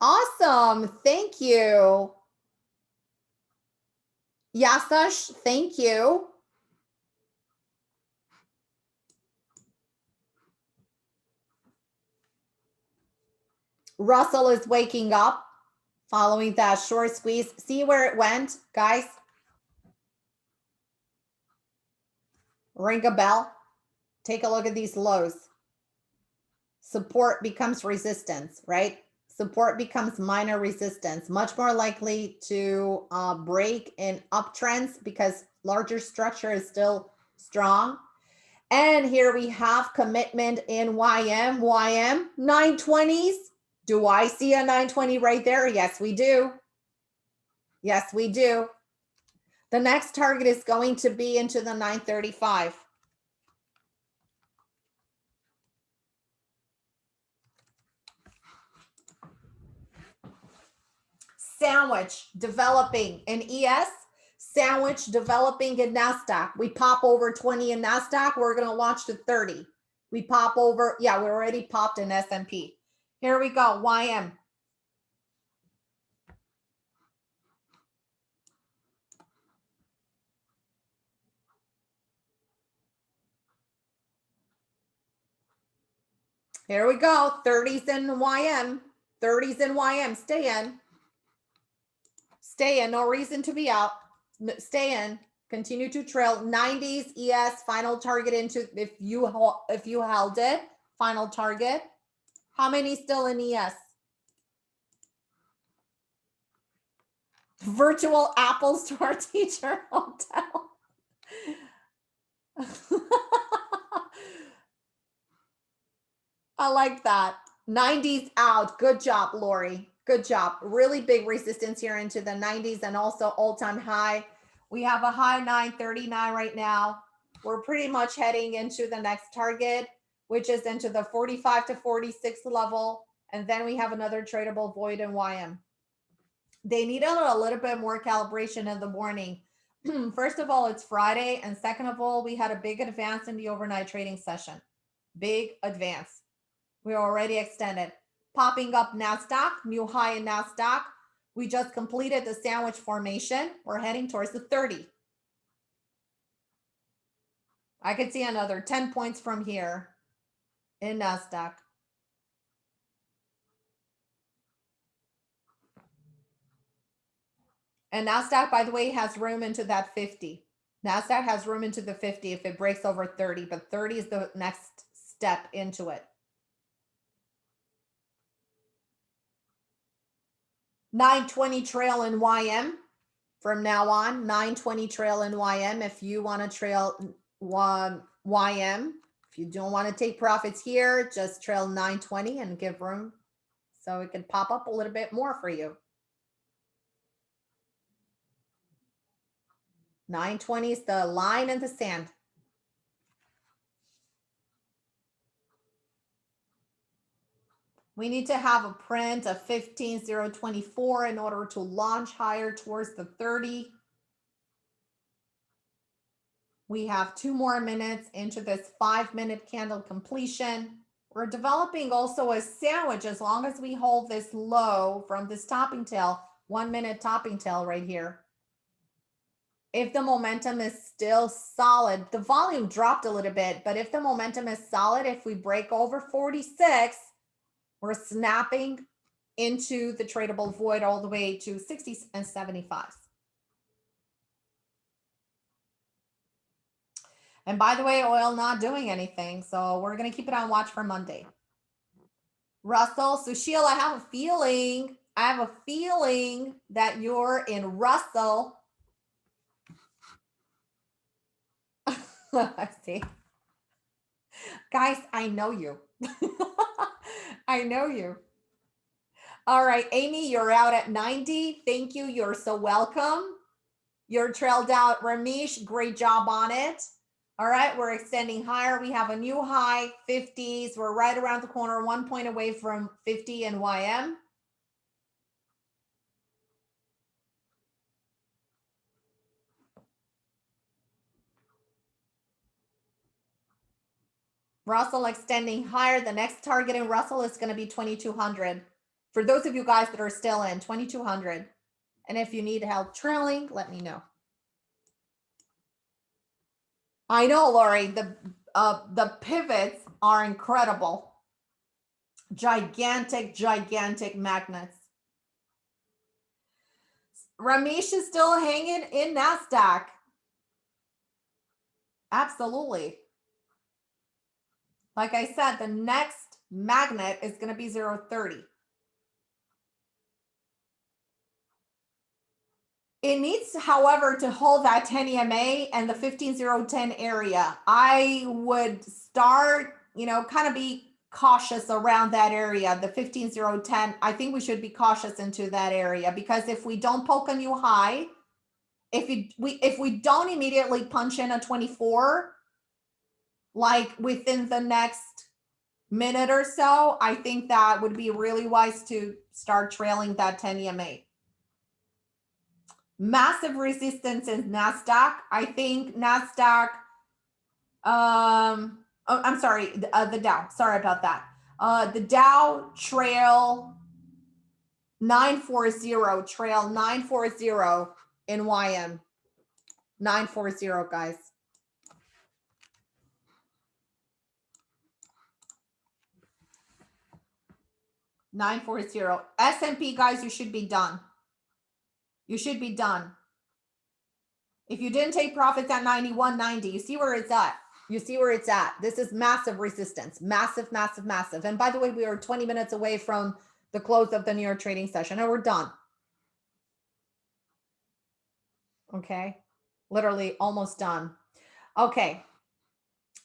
Awesome. Thank you. Yasash, thank you. Russell is waking up following that short squeeze. See where it went, guys? Ring a bell. Take a look at these lows. Support becomes resistance, right? Support becomes minor resistance, much more likely to uh, break in uptrends because larger structure is still strong. And here we have commitment in YM, YM 920s. Do I see a 920 right there? Yes, we do. Yes, we do. The next target is going to be into the 935. Sandwich developing in ES, sandwich developing in NASDAQ. We pop over 20 in NASDAQ, we're going to launch to 30. We pop over. Yeah, we already popped in S&P. Here we go. YM. Here we go. 30s in YM. 30s in YM. Stay in. Stay in. No reason to be out. Stay in. Continue to trail. 90s ES final target into if you if you held it. Final target. How many still in ES? Virtual Apple Store *laughs* teacher hotel. *laughs* I like that. 90s out. Good job, Lori. Good job. Really big resistance here into the 90s and also all-time high. We have a high 939 right now. We're pretty much heading into the next target, which is into the 45 to 46 level. And then we have another tradable void in YM. They needed a little bit more calibration in the morning. *clears throat* First of all, it's Friday. And second of all, we had a big advance in the overnight trading session. Big advance. We're already extended. Popping up NASDAQ, new high in NASDAQ. We just completed the sandwich formation. We're heading towards the 30. I could see another 10 points from here in NASDAQ. And NASDAQ, by the way, has room into that 50. NASDAQ has room into the 50 if it breaks over 30, but 30 is the next step into it. 920 trail in YM from now on. 920 trail in YM if you want to trail um, YM if you don't want to take profits here just trail 920 and give room so it can pop up a little bit more for you. 920 is the line in the sand We need to have a print of 15024 in order to launch higher towards the 30. We have two more minutes into this five minute candle completion. We're developing also a sandwich as long as we hold this low from this topping tail, one minute topping tail right here. If the momentum is still solid, the volume dropped a little bit, but if the momentum is solid, if we break over 46, we're snapping into the tradable void all the way to 60 and 75. And by the way, oil not doing anything. So we're going to keep it on watch for Monday. Russell, Sushil, I have a feeling, I have a feeling that you're in Russell. *laughs* I see. Guys, I know you. *laughs* I know you. All right, Amy, you're out at 90. Thank you. You're so welcome. You're trailed out. Ramesh, great job on it. All right, we're extending higher. We have a new high, 50s. We're right around the corner, one point away from 50 and YM. Russell extending higher. The next target in Russell is going to be 2200. For those of you guys that are still in 2200. And if you need help trailing, let me know. I know, Lori, the uh, the pivots are incredible. Gigantic, gigantic magnets. Ramesh is still hanging in NASDAQ. Absolutely. Like I said, the next magnet is going to be 030. It needs, however, to hold that 10 EMA and the 15010 area. I would start, you know, kind of be cautious around that area, the 15010. I think we should be cautious into that area because if we don't poke a new high, if we if we don't immediately punch in a 24, like within the next minute or so, I think that would be really wise to start trailing that 10 EMA. Massive resistance in NASDAQ. I think NASDAQ, um, oh, I'm sorry, the, uh, the Dow, sorry about that. Uh, the Dow trail 940, trail 940 in YM. 940, guys. Nine four zero. S&P guys, you should be done. You should be done. If you didn't take profits at 91.90, you see where it's at. You see where it's at. This is massive resistance, massive, massive, massive. And by the way, we are 20 minutes away from the close of the New York trading session and we're done. Okay. Literally almost done. Okay.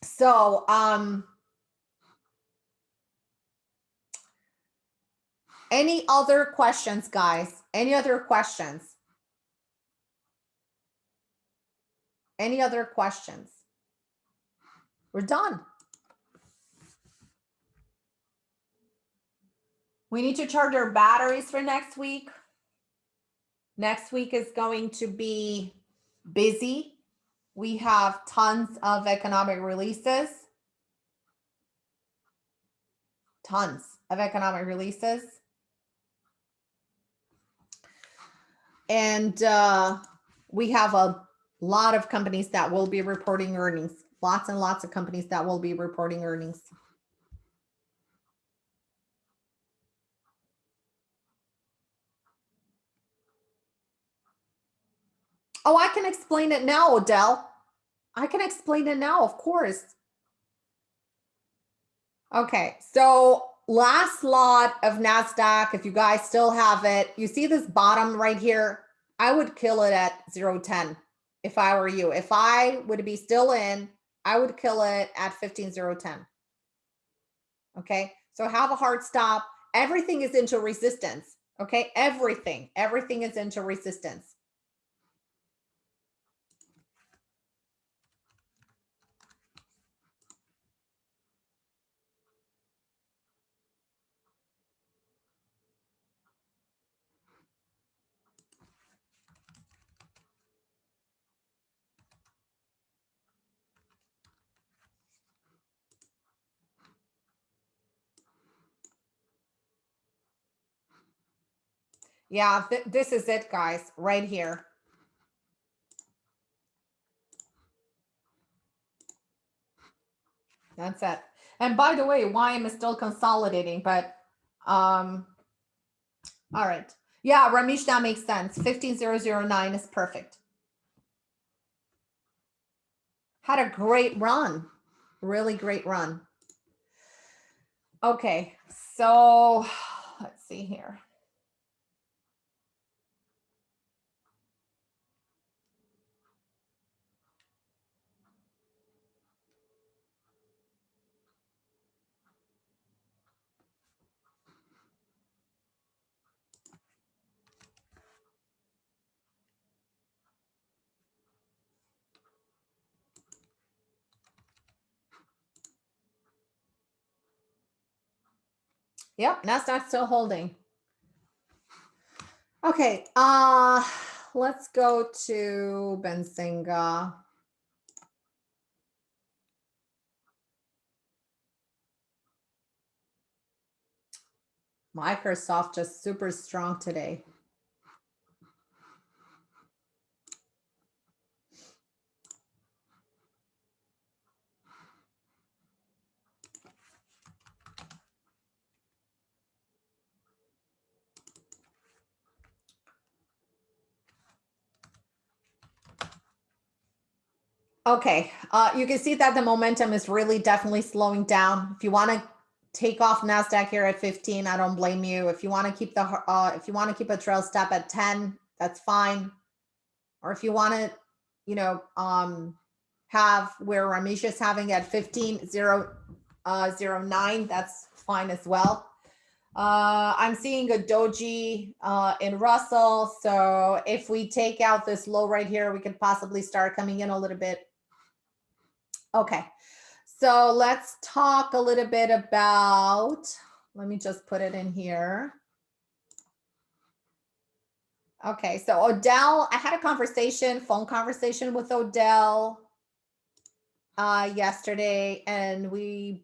So, um, any other questions, guys? Any other questions? Any other questions? We're done. We need to charge our batteries for next week. Next week is going to be busy. We have tons of economic releases. Tons of economic releases. And uh, we have a lot of companies that will be reporting earnings. Lots and lots of companies that will be reporting earnings. Oh, I can explain it now, Odell. I can explain it now, of course. Okay, so last lot of NASDAQ, if you guys still have it, you see this bottom right here? I would kill it at 010 if I were you. If I would be still in, I would kill it at 15010. Okay, so have a hard stop. Everything is into resistance. Okay, everything, everything is into resistance. Yeah, th this is it, guys, right here. That's it. And by the way, YM is still consolidating, but um, all right. Yeah, Ramesh, that makes sense. 15009 is perfect. Had a great run. Really great run. Okay, so let's see here. Yep, Nasdaq still holding. Okay, uh, let's go to Benzinga. Microsoft just super strong today. Okay, uh, you can see that the momentum is really definitely slowing down. If you want to take off Nasdaq here at 15, I don't blame you. If you want to keep the uh, if you want to keep a trail step at 10, that's fine. Or if you want to, you know, um, have where Ramesh is having at 15 0, uh, 09, that's fine as well. Uh, I'm seeing a doji uh, in Russell. So if we take out this low right here, we could possibly start coming in a little bit Okay, so let's talk a little bit about, let me just put it in here. Okay, so Odell, I had a conversation, phone conversation with Odell. uh, yesterday and we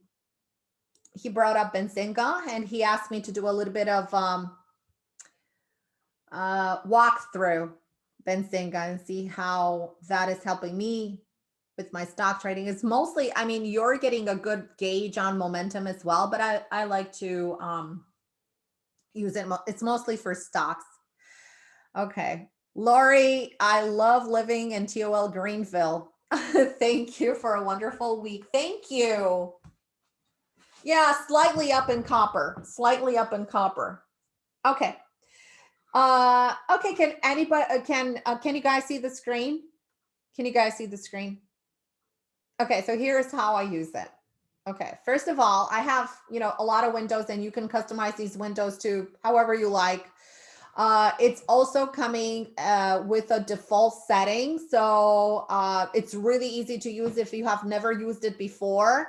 he brought up Benzinga and he asked me to do a little bit of um, uh, walk through Benzinga and see how that is helping me with my stock trading. is mostly, I mean, you're getting a good gauge on momentum as well, but I, I like to um, use it. It's mostly for stocks. Okay. Lori, I love living in TOL Greenville. *laughs* Thank you for a wonderful week. Thank you. Yeah, slightly up in copper, slightly up in copper. Okay. Uh, okay, can anybody, uh, can, uh, can you guys see the screen? Can you guys see the screen? Okay, so here's how I use it. Okay, first of all, I have, you know, a lot of windows and you can customize these windows to however you like. Uh, it's also coming uh, with a default setting. So uh, it's really easy to use if you have never used it before.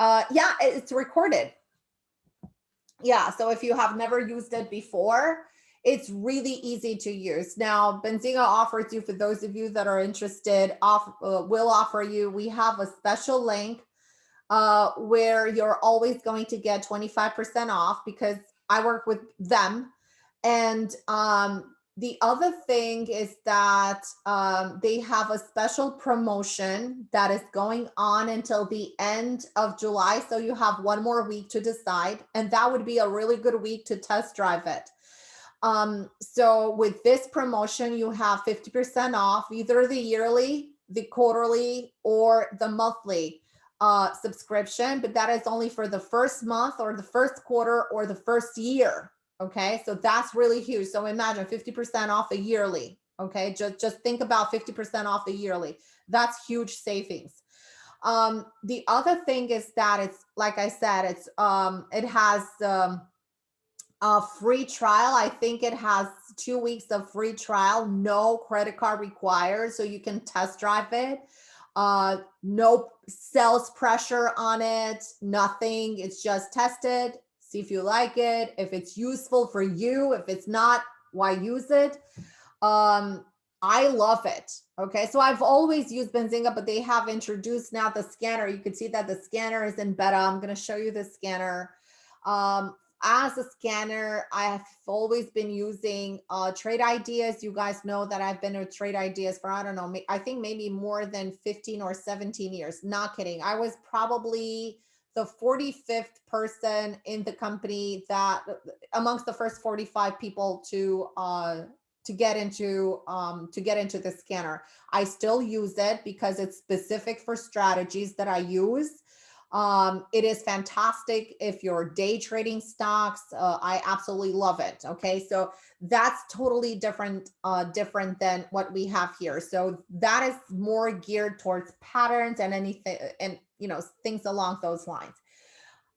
Uh, yeah, it's recorded. Yeah, so if you have never used it before, it's really easy to use. Now, Benzinga offers you, for those of you that are interested, off uh, will offer you, we have a special link uh, where you're always going to get 25% off because I work with them and um, the other thing is that um, they have a special promotion that is going on until the end of July. So you have one more week to decide. And that would be a really good week to test drive it. Um, so with this promotion, you have 50% off either the yearly, the quarterly, or the monthly uh, subscription. But that is only for the first month or the first quarter or the first year. Okay, so that's really huge. So imagine 50% off a yearly. Okay, just, just think about 50% off the yearly. That's huge savings. Um, the other thing is that it's, like I said, it's um, it has um, a free trial. I think it has two weeks of free trial, no credit card required, so you can test drive it. Uh, no sales pressure on it, nothing. It's just tested see if you like it, if it's useful for you. If it's not, why use it? Um, I love it. Okay, so I've always used Benzinga, but they have introduced now the scanner. You can see that the scanner is in beta. I'm going to show you the scanner. Um, as a scanner, I have always been using uh, trade ideas. You guys know that I've been with trade ideas for, I don't know, I think maybe more than 15 or 17 years. Not kidding. I was probably the 45th person in the company that amongst the first 45 people to uh, to get into um, to get into the scanner. I still use it because it's specific for strategies that I use. Um, it is fantastic if you're day trading stocks. Uh, I absolutely love it. Okay, so that's totally different, uh, different than what we have here. So that is more geared towards patterns and anything, and you know things along those lines.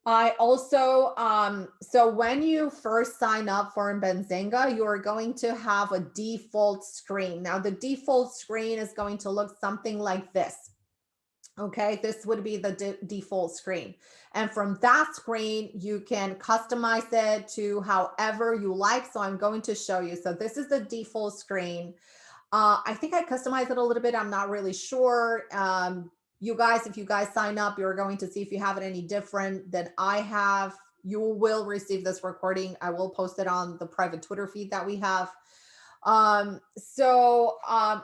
I also, um, so when you first sign up for Benzinga, you are going to have a default screen. Now the default screen is going to look something like this. Okay, this would be the de default screen. And from that screen, you can customize it to however you like. So I'm going to show you. So this is the default screen. Uh, I think I customized it a little bit. I'm not really sure. Um, you guys, if you guys sign up, you're going to see if you have it any different than I have. You will receive this recording. I will post it on the private Twitter feed that we have. Um, so um,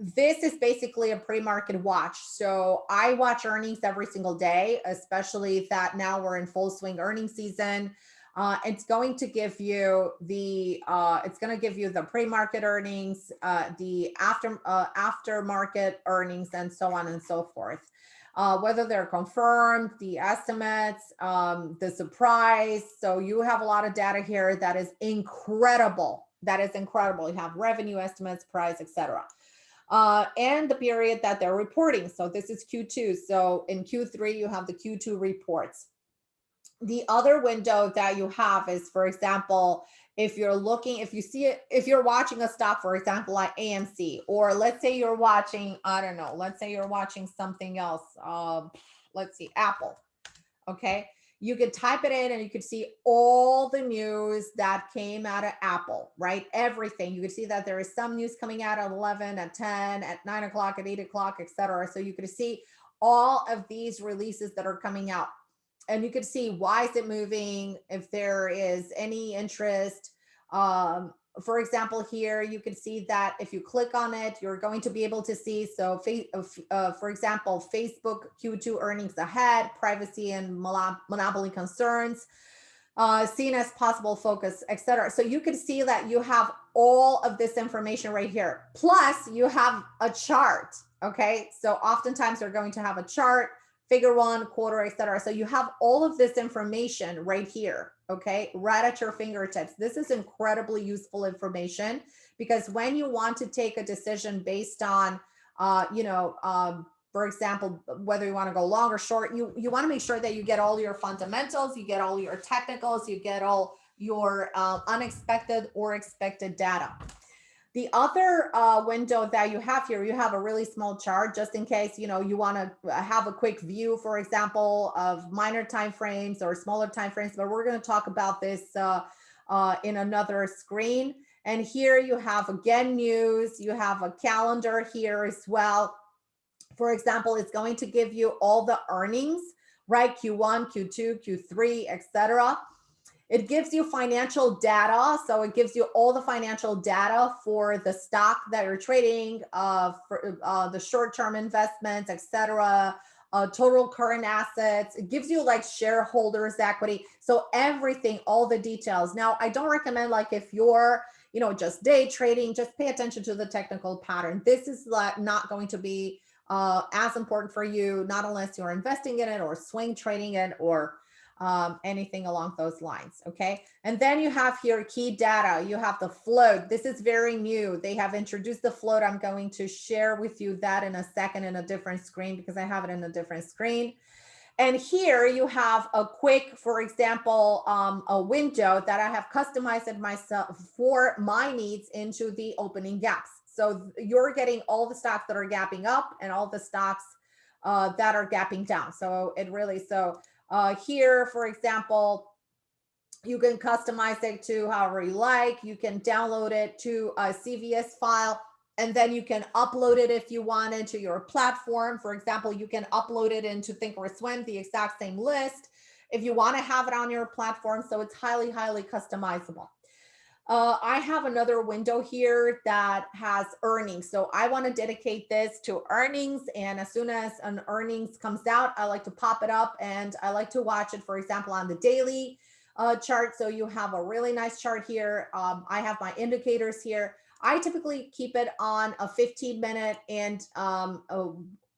this is basically a pre-market watch. So I watch earnings every single day, especially that now we're in full swing earnings season. Uh, it's going to give you the uh, it's going to give you the pre-market earnings, uh, the after uh, aftermarket earnings, and so on and so forth. Uh, whether they're confirmed, the estimates, um, the surprise. So you have a lot of data here that is incredible. That is incredible. You have revenue estimates, price, etc. Uh, and the period that they're reporting. So this is Q2. So in Q3, you have the Q2 reports the other window that you have is, for example, if you're looking, if you see it, if you're watching a stock, for example, like AMC, or let's say you're watching, I don't know, let's say you're watching something else, um, let's see, Apple, okay? You could type it in and you could see all the news that came out of Apple, right? Everything. You could see that there is some news coming out at 11, at 10, at 9 o'clock, at 8 o'clock, etc. So you could see all of these releases that are coming out. And you could see why is it moving, if there is any interest. Um, for example, here you can see that if you click on it, you're going to be able to see. So, uh, uh, for example, Facebook Q2 earnings ahead, privacy and monopoly concerns, uh, seen as possible focus, etc. So you can see that you have all of this information right here. Plus, you have a chart. Okay, so oftentimes they're going to have a chart, figure one, quarter, etc. So you have all of this information right here okay, right at your fingertips. This is incredibly useful information because when you want to take a decision based on, uh, you know, um, for example, whether you want to go long or short, you, you want to make sure that you get all your fundamentals, you get all your technicals, you get all your uh, unexpected or expected data. The other uh, window that you have here, you have a really small chart just in case, you know, you want to have a quick view, for example, of minor time frames or smaller time frames, but we're going to talk about this uh, uh, in another screen. And here you have again news, you have a calendar here as well. For example, it's going to give you all the earnings, right? Q1, Q2, Q3, etc. It gives you financial data. So it gives you all the financial data for the stock that you're trading, uh, for uh, the short-term investments, etc. Uh, total current assets. It gives you like shareholders equity. So everything, all the details. Now, I don't recommend like if you're, you know, just day trading, just pay attention to the technical pattern. This is like not going to be uh, as important for you, not unless you're investing in it or swing trading it or um, anything along those lines. Okay. And then you have here key data. You have the float. This is very new. They have introduced the float. I'm going to share with you that in a second in a different screen because I have it in a different screen. And here you have a quick, for example, um, a window that I have customized myself for my needs into the opening gaps. So you're getting all the stocks that are gapping up and all the stocks uh, that are gapping down. So it really, so uh, here, for example, you can customize it to however you like. You can download it to a CVS file and then you can upload it if you wanted to your platform. For example, you can upload it into Thinkorswim, the exact same list, if you want to have it on your platform. So it's highly, highly customizable. Uh, I have another window here that has earnings. So I want to dedicate this to earnings. And as soon as an earnings comes out, I like to pop it up and I like to watch it, for example, on the daily uh, chart. So you have a really nice chart here. Um, I have my indicators here. I typically keep it on a 15 minute and um,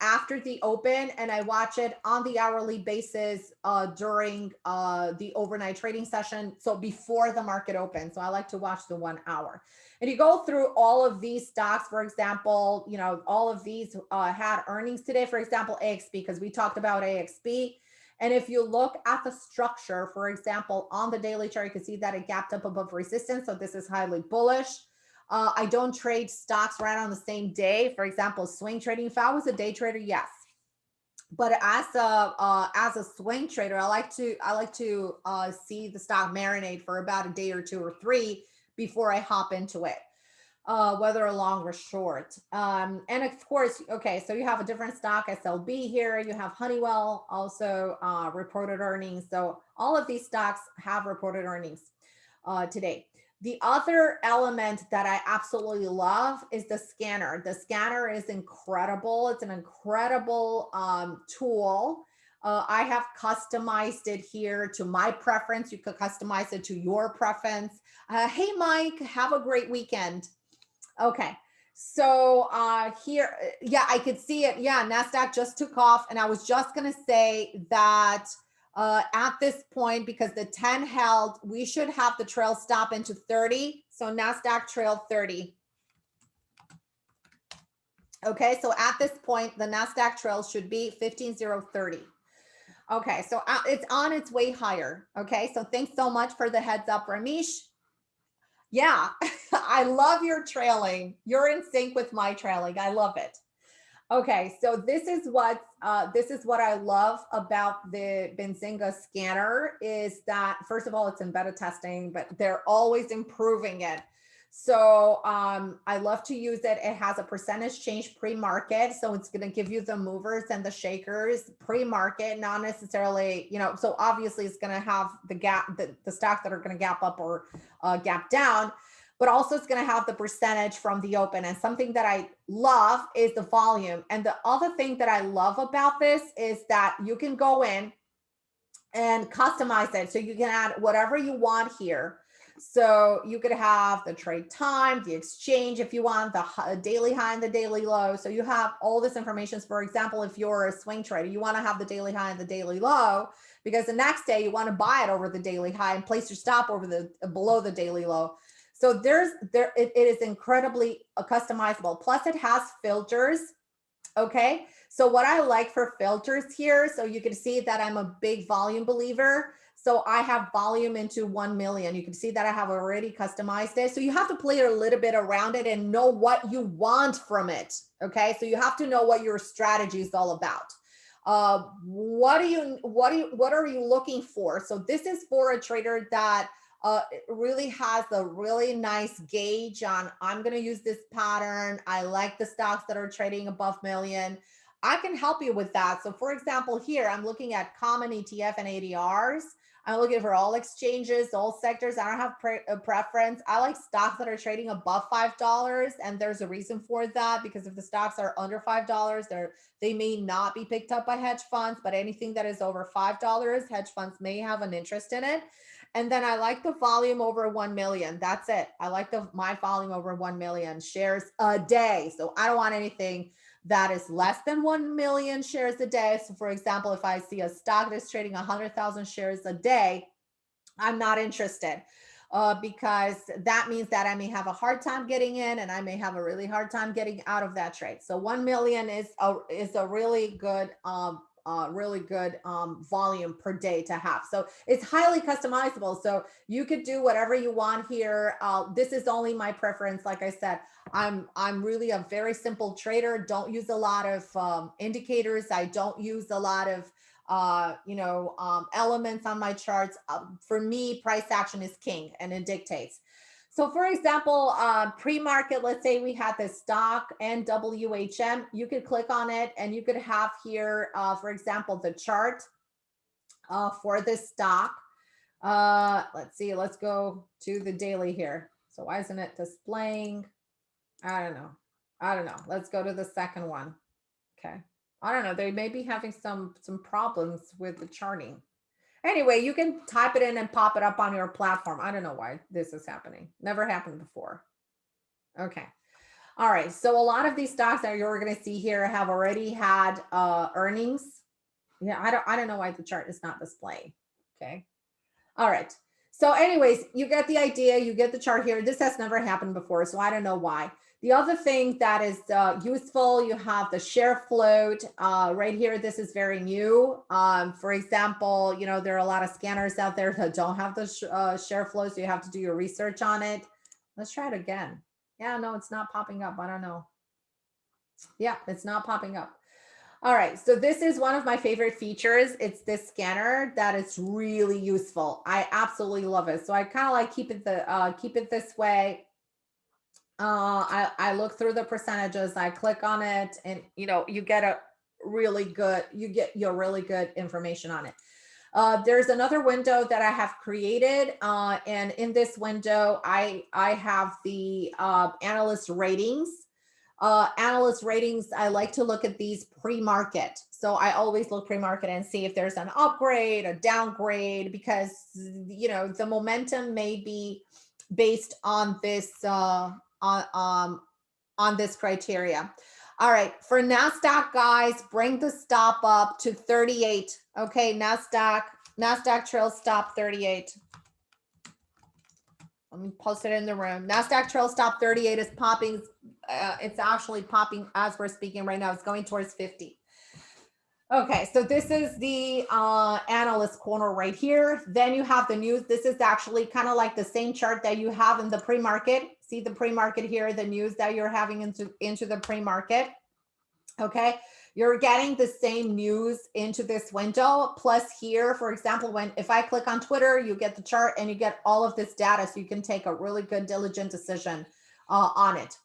after the open and I watch it on the hourly basis uh, during uh, the overnight trading session. So before the market opens. So I like to watch the one hour. And you go through all of these stocks, for example, you know, all of these uh, had earnings today, for example, AXP, because we talked about AXP. And if you look at the structure, for example, on the daily chart, you can see that it gapped up above resistance. So this is highly bullish. Uh, I don't trade stocks right on the same day. For example, swing trading. If I was a day trader, yes. But as a uh, as a swing trader, I like to I like to uh, see the stock marinate for about a day or two or three before I hop into it, uh, whether long or short. Um, and of course, okay, so you have a different stock SLB here. You have Honeywell also uh, reported earnings. So all of these stocks have reported earnings uh, today. The other element that I absolutely love is the scanner. The scanner is incredible. It's an incredible um, tool. Uh, I have customized it here to my preference. You could customize it to your preference. Uh, hey, Mike, have a great weekend. Okay, so uh, here, yeah, I could see it. Yeah, NASDAQ just took off. And I was just going to say that uh, at this point because the 10 held, we should have the trail stop into 30. So NASDAQ trail 30. Okay, so at this point, the NASDAQ trail should be 15030. Okay, so uh, it's on its way higher. Okay, so thanks so much for the heads up, Ramesh. Yeah, *laughs* I love your trailing. You're in sync with my trailing. I love it. Okay, so this is what uh, this is what I love about the Benzinga scanner is that first of all, it's in beta testing, but they're always improving it. So um, I love to use it. It has a percentage change pre-market. So it's going to give you the movers and the shakers pre-market, not necessarily, you know, so obviously it's going to have the gap, the, the stocks that are going to gap up or uh, gap down, but also it's going to have the percentage from the open. And something that I love is the volume. And the other thing that I love about this is that you can go in and customize it. So you can add whatever you want here so you could have the trade time, the exchange, if you want the daily high and the daily low. So you have all this information. For example, if you're a swing trader, you want to have the daily high and the daily low because the next day you want to buy it over the daily high and place your stop over the below the daily low. So there's there it, it is incredibly uh, customizable. Plus it has filters. Okay. So what I like for filters here, so you can see that I'm a big volume believer. So I have volume into 1 million. You can see that I have already customized it. So you have to play a little bit around it and know what you want from it. Okay. So you have to know what your strategy is all about. Uh, what do you, what do you, what are you looking for? So this is for a trader that uh, really has a really nice gauge on, I'm going to use this pattern. I like the stocks that are trading above million. I can help you with that. So for example, here I'm looking at common ETF and ADRs. I'm looking for all exchanges, all sectors. I don't have pre a preference. I like stocks that are trading above $5 and there's a reason for that because if the stocks are under $5, they're, they may not be picked up by hedge funds, but anything that is over $5, hedge funds may have an interest in it. And then I like the volume over 1 million. That's it. I like the my volume over 1 million shares a day. So I don't want anything that is less than 1 million shares a day. So for example, if I see a stock that's trading 100,000 shares a day, I'm not interested uh, because that means that I may have a hard time getting in and I may have a really hard time getting out of that trade. So 1 million is a, is a really good um, uh, really good um, volume per day to have. So it's highly customizable. So you could do whatever you want here. Uh, this is only my preference. Like I said, I'm I'm really a very simple trader. Don't use a lot of um, indicators. I don't use a lot of uh, you know um, elements on my charts. Uh, for me, price action is king, and it dictates. So for example, uh, pre-market, let's say we had this stock and WHM, you could click on it and you could have here, uh, for example, the chart uh, for this stock. Uh, let's see, let's go to the daily here. So why isn't it displaying? I don't know. I don't know. Let's go to the second one. Okay. I don't know. They may be having some some problems with the charting. Anyway, you can type it in and pop it up on your platform. I don't know why this is happening. Never happened before. Okay. All right. So a lot of these stocks that you're going to see here have already had uh, earnings. Yeah, I don't I don't know why the chart is not displaying. Okay. All right. So anyways, you get the idea. You get the chart here. This has never happened before, so I don't know why. The other thing that is uh, useful, you have the share float uh, right here. This is very new. Um, for example, you know, there are a lot of scanners out there *laughs* that don't have the sh uh, share float, so you have to do your research on it. Let's try it again. Yeah, no, it's not popping up. I don't know. Yeah, it's not popping up. All right, so this is one of my favorite features. It's this scanner that is really useful. I absolutely love it. So I kind of like keep it the uh, keep it this way uh, I, I look through the percentages, I click on it and, you know, you get a really good, you get your really good information on it. Uh, there's another window that I have created. Uh, and in this window, I, I have the uh, analyst ratings. Uh, analyst ratings, I like to look at these pre-market. So I always look pre-market and see if there's an upgrade, a downgrade, because, you know, the momentum may be based on this uh, on, um, on this criteria. All right, for NASDAQ guys, bring the stop up to 38. Okay, NASDAQ, NASDAQ trail stop 38. Let me post it in the room. NASDAQ trail stop 38 is popping. Uh, it's actually popping as we're speaking right now. It's going towards 50. Okay, so this is the uh, analyst corner right here. Then you have the news. This is actually kind of like the same chart that you have in the pre-market. See the pre-market here, the news that you're having into, into the pre-market. Okay, you're getting the same news into this window. Plus here, for example, when if I click on Twitter, you get the chart and you get all of this data so you can take a really good diligent decision uh, on it.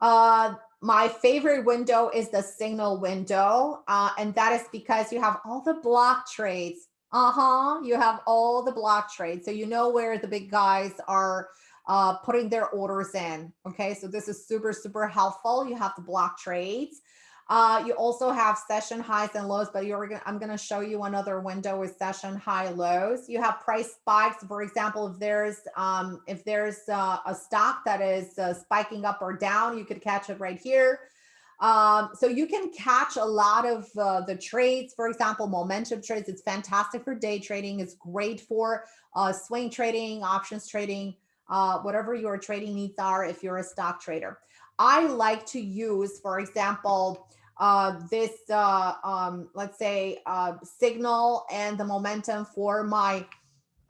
Uh, my favorite window is the signal window. Uh, and that is because you have all the block trades. Uh-huh, you have all the block trades. So you know where the big guys are uh, putting their orders in. Okay, so this is super, super helpful. You have the block trades. Uh, you also have session highs and lows, but you're gonna, I'm going to show you another window with session high lows. You have price spikes. For example, if there's um, if there's uh, a stock that is uh, spiking up or down, you could catch it right here. Um, so you can catch a lot of uh, the trades, for example, momentum trades. It's fantastic for day trading. It's great for uh, swing trading, options trading, uh, whatever your trading needs are if you're a stock trader. I like to use, for example, uh, this, uh, um, let's say, uh, signal and the momentum for my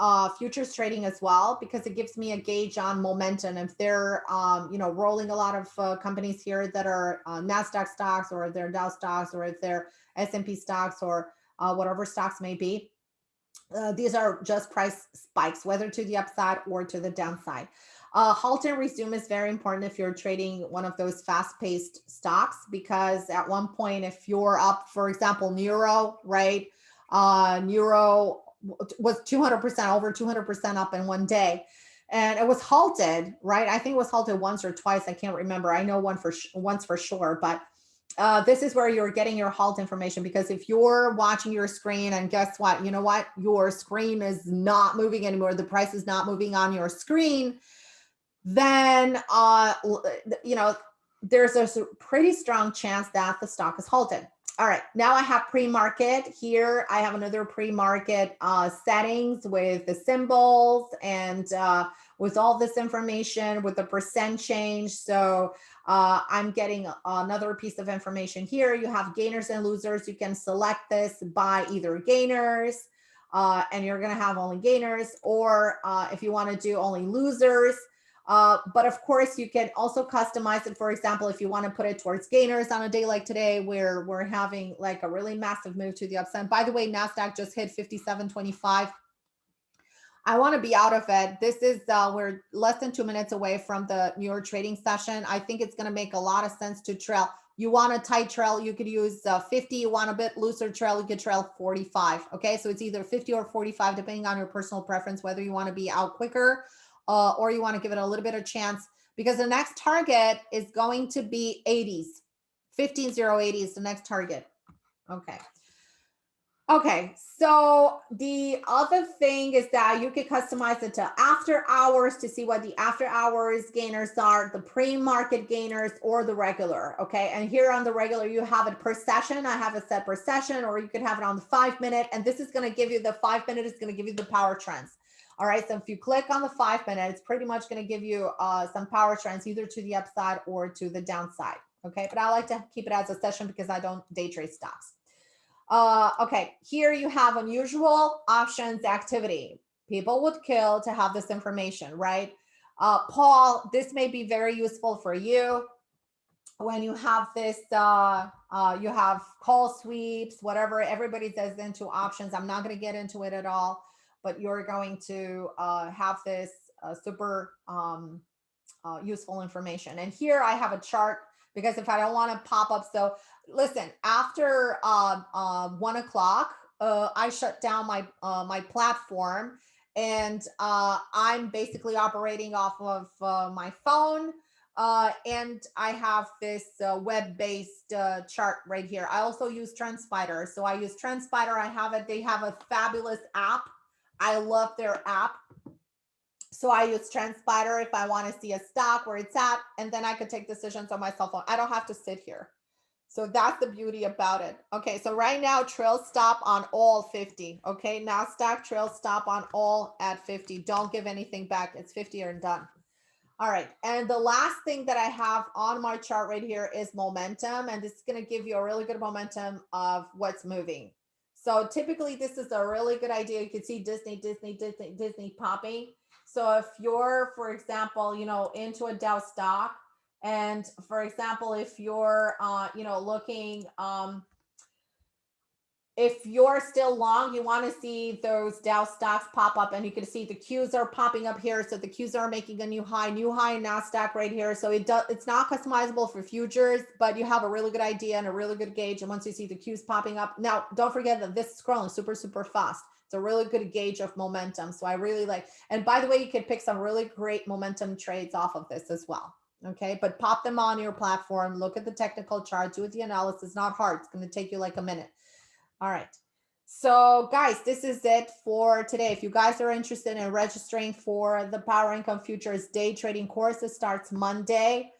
uh, futures trading as well, because it gives me a gauge on momentum. If they're, um, you know, rolling a lot of uh, companies here that are uh, NASDAQ stocks or if they're Dow stocks or if they're S&P stocks or uh, whatever stocks may be, uh, these are just price spikes, whether to the upside or to the downside. Uh, halt and resume is very important if you're trading one of those fast-paced stocks because at one point, if you're up, for example, Neuro, right? Uh, Neuro was 200% over 200% up in one day and it was halted, right? I think it was halted once or twice. I can't remember. I know one for once for sure, but uh, this is where you're getting your halt information because if you're watching your screen and guess what, you know what, your screen is not moving anymore. The price is not moving on your screen then uh, you know there's a pretty strong chance that the stock is halted. All right, now I have pre-market here. I have another pre-market uh, settings with the symbols and uh, with all this information with the percent change. So uh, I'm getting another piece of information here. You have gainers and losers. You can select this by either gainers uh, and you're gonna have only gainers or uh, if you wanna do only losers, uh, but of course, you can also customize it. For example, if you want to put it towards gainers on a day like today, where we're having like a really massive move to the upside. By the way, NASDAQ just hit 57.25. I want to be out of it. This is, uh, we're less than two minutes away from the York trading session. I think it's going to make a lot of sense to trail. You want a tight trail, you could use uh, 50. You want a bit looser trail, you could trail 45. Okay, so it's either 50 or 45, depending on your personal preference, whether you want to be out quicker uh, or you want to give it a little bit of chance because the next target is going to be 80s. 15080 is the next target. Okay. Okay, so the other thing is that you can customize it to after hours to see what the after hours gainers are, the pre-market gainers or the regular, okay? And here on the regular, you have it per session. I have it set per session, or you could have it on the five minute, and this is gonna give you the five minute it's gonna give you the power trends. All right, so if you click on the five minute, it's pretty much going to give you uh, some power trends either to the upside or to the downside. Okay, but I like to keep it as a session because I don't day trade stocks. Uh, okay, here you have unusual options activity. People would kill to have this information, right? Uh, Paul, this may be very useful for you when you have this, uh, uh, you have call sweeps, whatever, everybody does into options. I'm not going to get into it at all but you're going to uh, have this uh, super um, uh, useful information. And here I have a chart because if I don't want to pop up, so listen, after uh, uh, one o'clock, uh, I shut down my my platform and I'm basically operating off of my phone. Uh, and I have this uh, web-based uh, chart right here. I also use TrendSpider. So I use TrendSpider. I have it. They have a fabulous app I love their app. So I use TrendSpider if I want to see a stock where it's at, and then I could take decisions on my cell phone. I don't have to sit here. So that's the beauty about it. Okay, so right now, trail stop on all 50. Okay, NASDAQ trail stop on all at 50. Don't give anything back. It's 50 or done. All right, and the last thing that I have on my chart right here is momentum, and this is going to give you a really good momentum of what's moving. So typically this is a really good idea. You can see Disney, Disney, Disney, Disney popping. So if you're, for example, you know, into a Dow stock And for example, if you're, uh, you know, looking, um, if you're still long, you want to see those Dow stocks pop up and you can see the Qs are popping up here. So the Qs are making a new high, new high in NASDAQ right here. So it does, it's not customizable for futures, but you have a really good idea and a really good gauge. And once you see the Qs popping up, now don't forget that this is scrolling super, super fast. It's a really good gauge of momentum. So I really like, and by the way, you can pick some really great momentum trades off of this as well. Okay, but pop them on your platform, look at the technical chart, do the analysis, not hard. It's going to take you like a minute. All right. So guys, this is it for today. If you guys are interested in registering for the Power Income Futures day trading course, it starts Monday.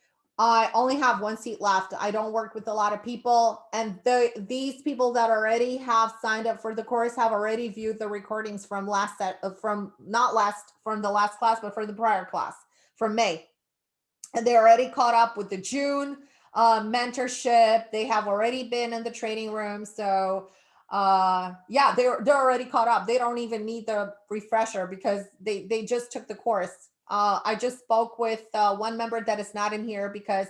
I only have one seat left. I don't work with a lot of people. And the these people that already have signed up for the course have already viewed the recordings from last set of uh, from not last from the last class, but for the prior class from May. And they already caught up with the June uh, mentorship. They have already been in the training room. So uh yeah they're they're already caught up they don't even need the refresher because they they just took the course uh i just spoke with uh, one member that is not in here because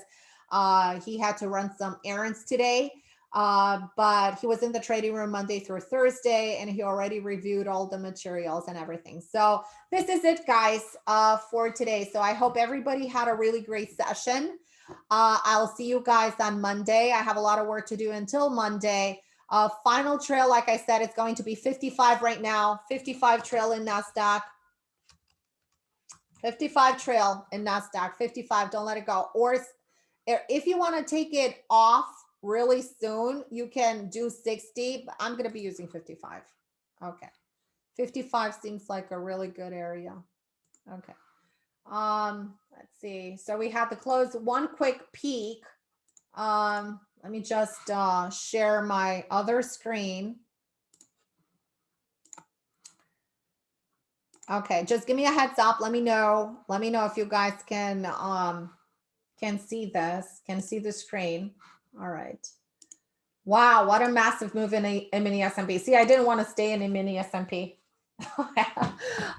uh he had to run some errands today. Uh but he was in the trading room monday through thursday and he already reviewed all the materials and everything. So this is it guys uh for today. So i hope everybody had a really great session. Uh i'll see you guys on monday. I have a lot of work to do until monday. Final trail, like I said, it's going to be 55 right now, 55 trail in NASDAQ. 55 trail in NASDAQ, 55, don't let it go. Or if you want to take it off really soon, you can do 60, but I'm going to be using 55. Okay. 55 seems like a really good area. Okay. Um, let's see. So we have the close one quick peek. Um, let me just uh, share my other screen. Okay, just give me a heads up. Let me know. Let me know if you guys can um, can see this, can see the screen. All right. Wow, what a massive move in E-mini S&P. See, I didn't want to stay in E-mini S&P. *laughs*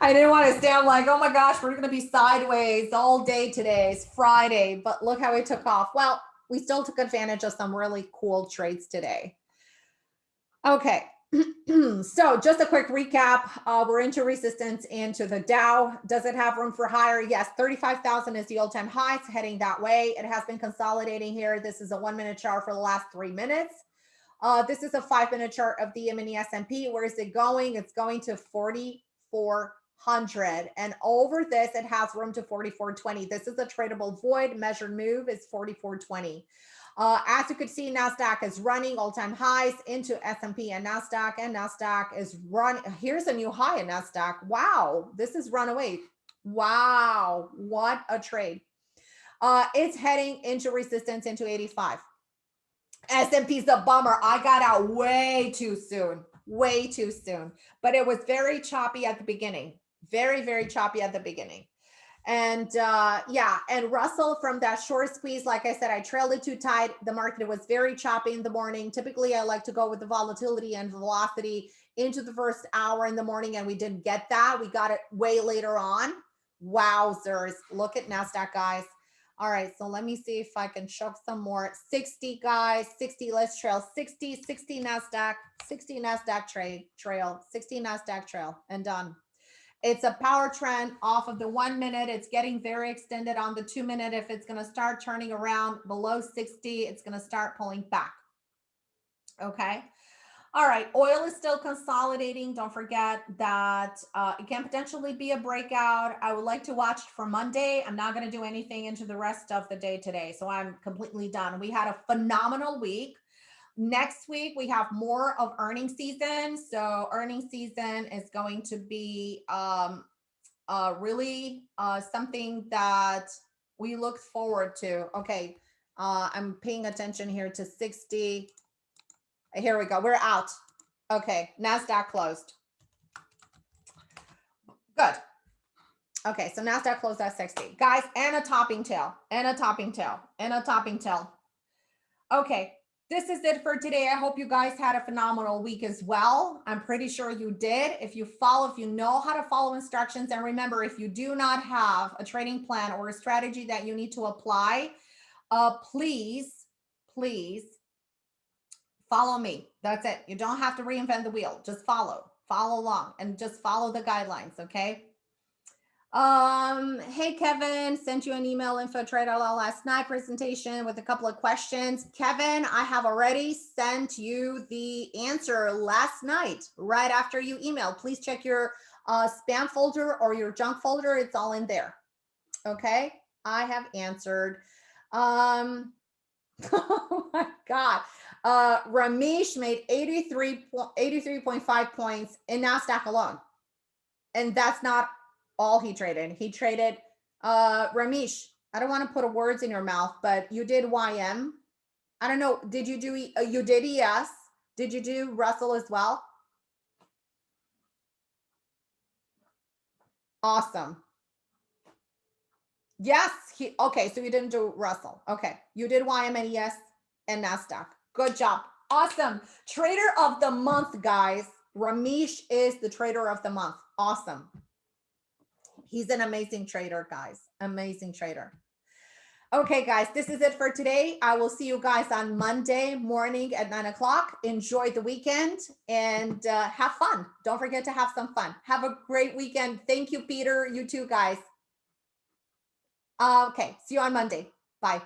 I didn't want to stay. I'm like, oh my gosh, we're going to be sideways all day today. It's Friday, but look how it took off. Well, we still took advantage of some really cool trades today. Okay, *clears throat* so just a quick recap. Uh, we're into resistance into the Dow. Does it have room for higher? Yes, 35,000 is the all-time high. It's heading that way. It has been consolidating here. This is a one-minute chart for the last three minutes. Uh, this is a five-minute chart of the mini S&P. Where is it going? It's going to 4,400. and over this it has room to 4420 this is a tradable void measured move is 4420 uh, as you could see nasdaq is running all-time highs into s&p and nasdaq and nasdaq is run here's a new high in nasdaq wow this is runaway wow what a trade uh, it's heading into resistance into 85 S&P's a bummer. I got out way too soon, way too soon. But it was very choppy at the beginning very, very choppy at the beginning. And uh, yeah, and Russell from that short squeeze, like I said, I trailed it too tight. The market was very choppy in the morning. Typically, I like to go with the volatility and velocity into the first hour in the morning, and we didn't get that. We got it way later on. Wowzers. Look at NASDAQ, guys. All right, so let me see if I can show some more. 60 guys, 60, let's trail 60, 60 NASDAQ, 60 NASDAQ trade trail, 60 NASDAQ trail, and done. It's a power trend off of the one minute. It's getting very extended on the two minute. If it's going to start turning around below 60, it's going to start pulling back. Okay. All right. Oil is still consolidating. Don't forget that uh, it can potentially be a breakout. I would like to watch for Monday. I'm not going to do anything into the rest of the day today. So I'm completely done. We had a phenomenal week. Next week, we have more of earning season. So earning season is going to be um, uh, really uh, something that we look forward to. Okay, uh, I'm paying attention here to 60. Here we go. We're out. Okay, NASDAQ closed. Good. Okay, so NASDAQ closed at 60. Guys, and a topping tail, and a topping tail, and a topping tail. Okay, this is it for today. I hope you guys had a phenomenal week as well. I'm pretty sure you did. If you follow, if you know how to follow instructions, and remember, if you do not have a trading plan or a strategy that you need to apply, uh, please, please follow me. That's it. You don't have to reinvent the wheel. Just follow, follow along and just follow the guidelines. Okay. Um, hey, Kevin, sent you an email info trade last night presentation with a couple of questions. Kevin, I have already sent you the answer last night, right after you email. Please check your uh, spam folder or your junk folder. It's all in there. Okay. I have answered. Um, *laughs* oh my God. Uh, Ramesh made 83, 83.5 points in NASDAQ alone. And that's not all he traded. He traded, uh, Ramesh, I don't want to put words in your mouth, but you did YM. I don't know. Did you do, uh, you did ES? Did you do Russell as well? Awesome. Yes, he okay. So you didn't do Russell. Okay, you did YM and ES and Nasdaq. Good job. Awesome. Trader of the month, guys. Ramesh is the trader of the month. Awesome. He's an amazing trader, guys. Amazing trader. Okay, guys, this is it for today. I will see you guys on Monday morning at nine o'clock. Enjoy the weekend and uh, have fun. Don't forget to have some fun. Have a great weekend. Thank you, Peter. You too, guys. Okay, see you on Monday. Bye.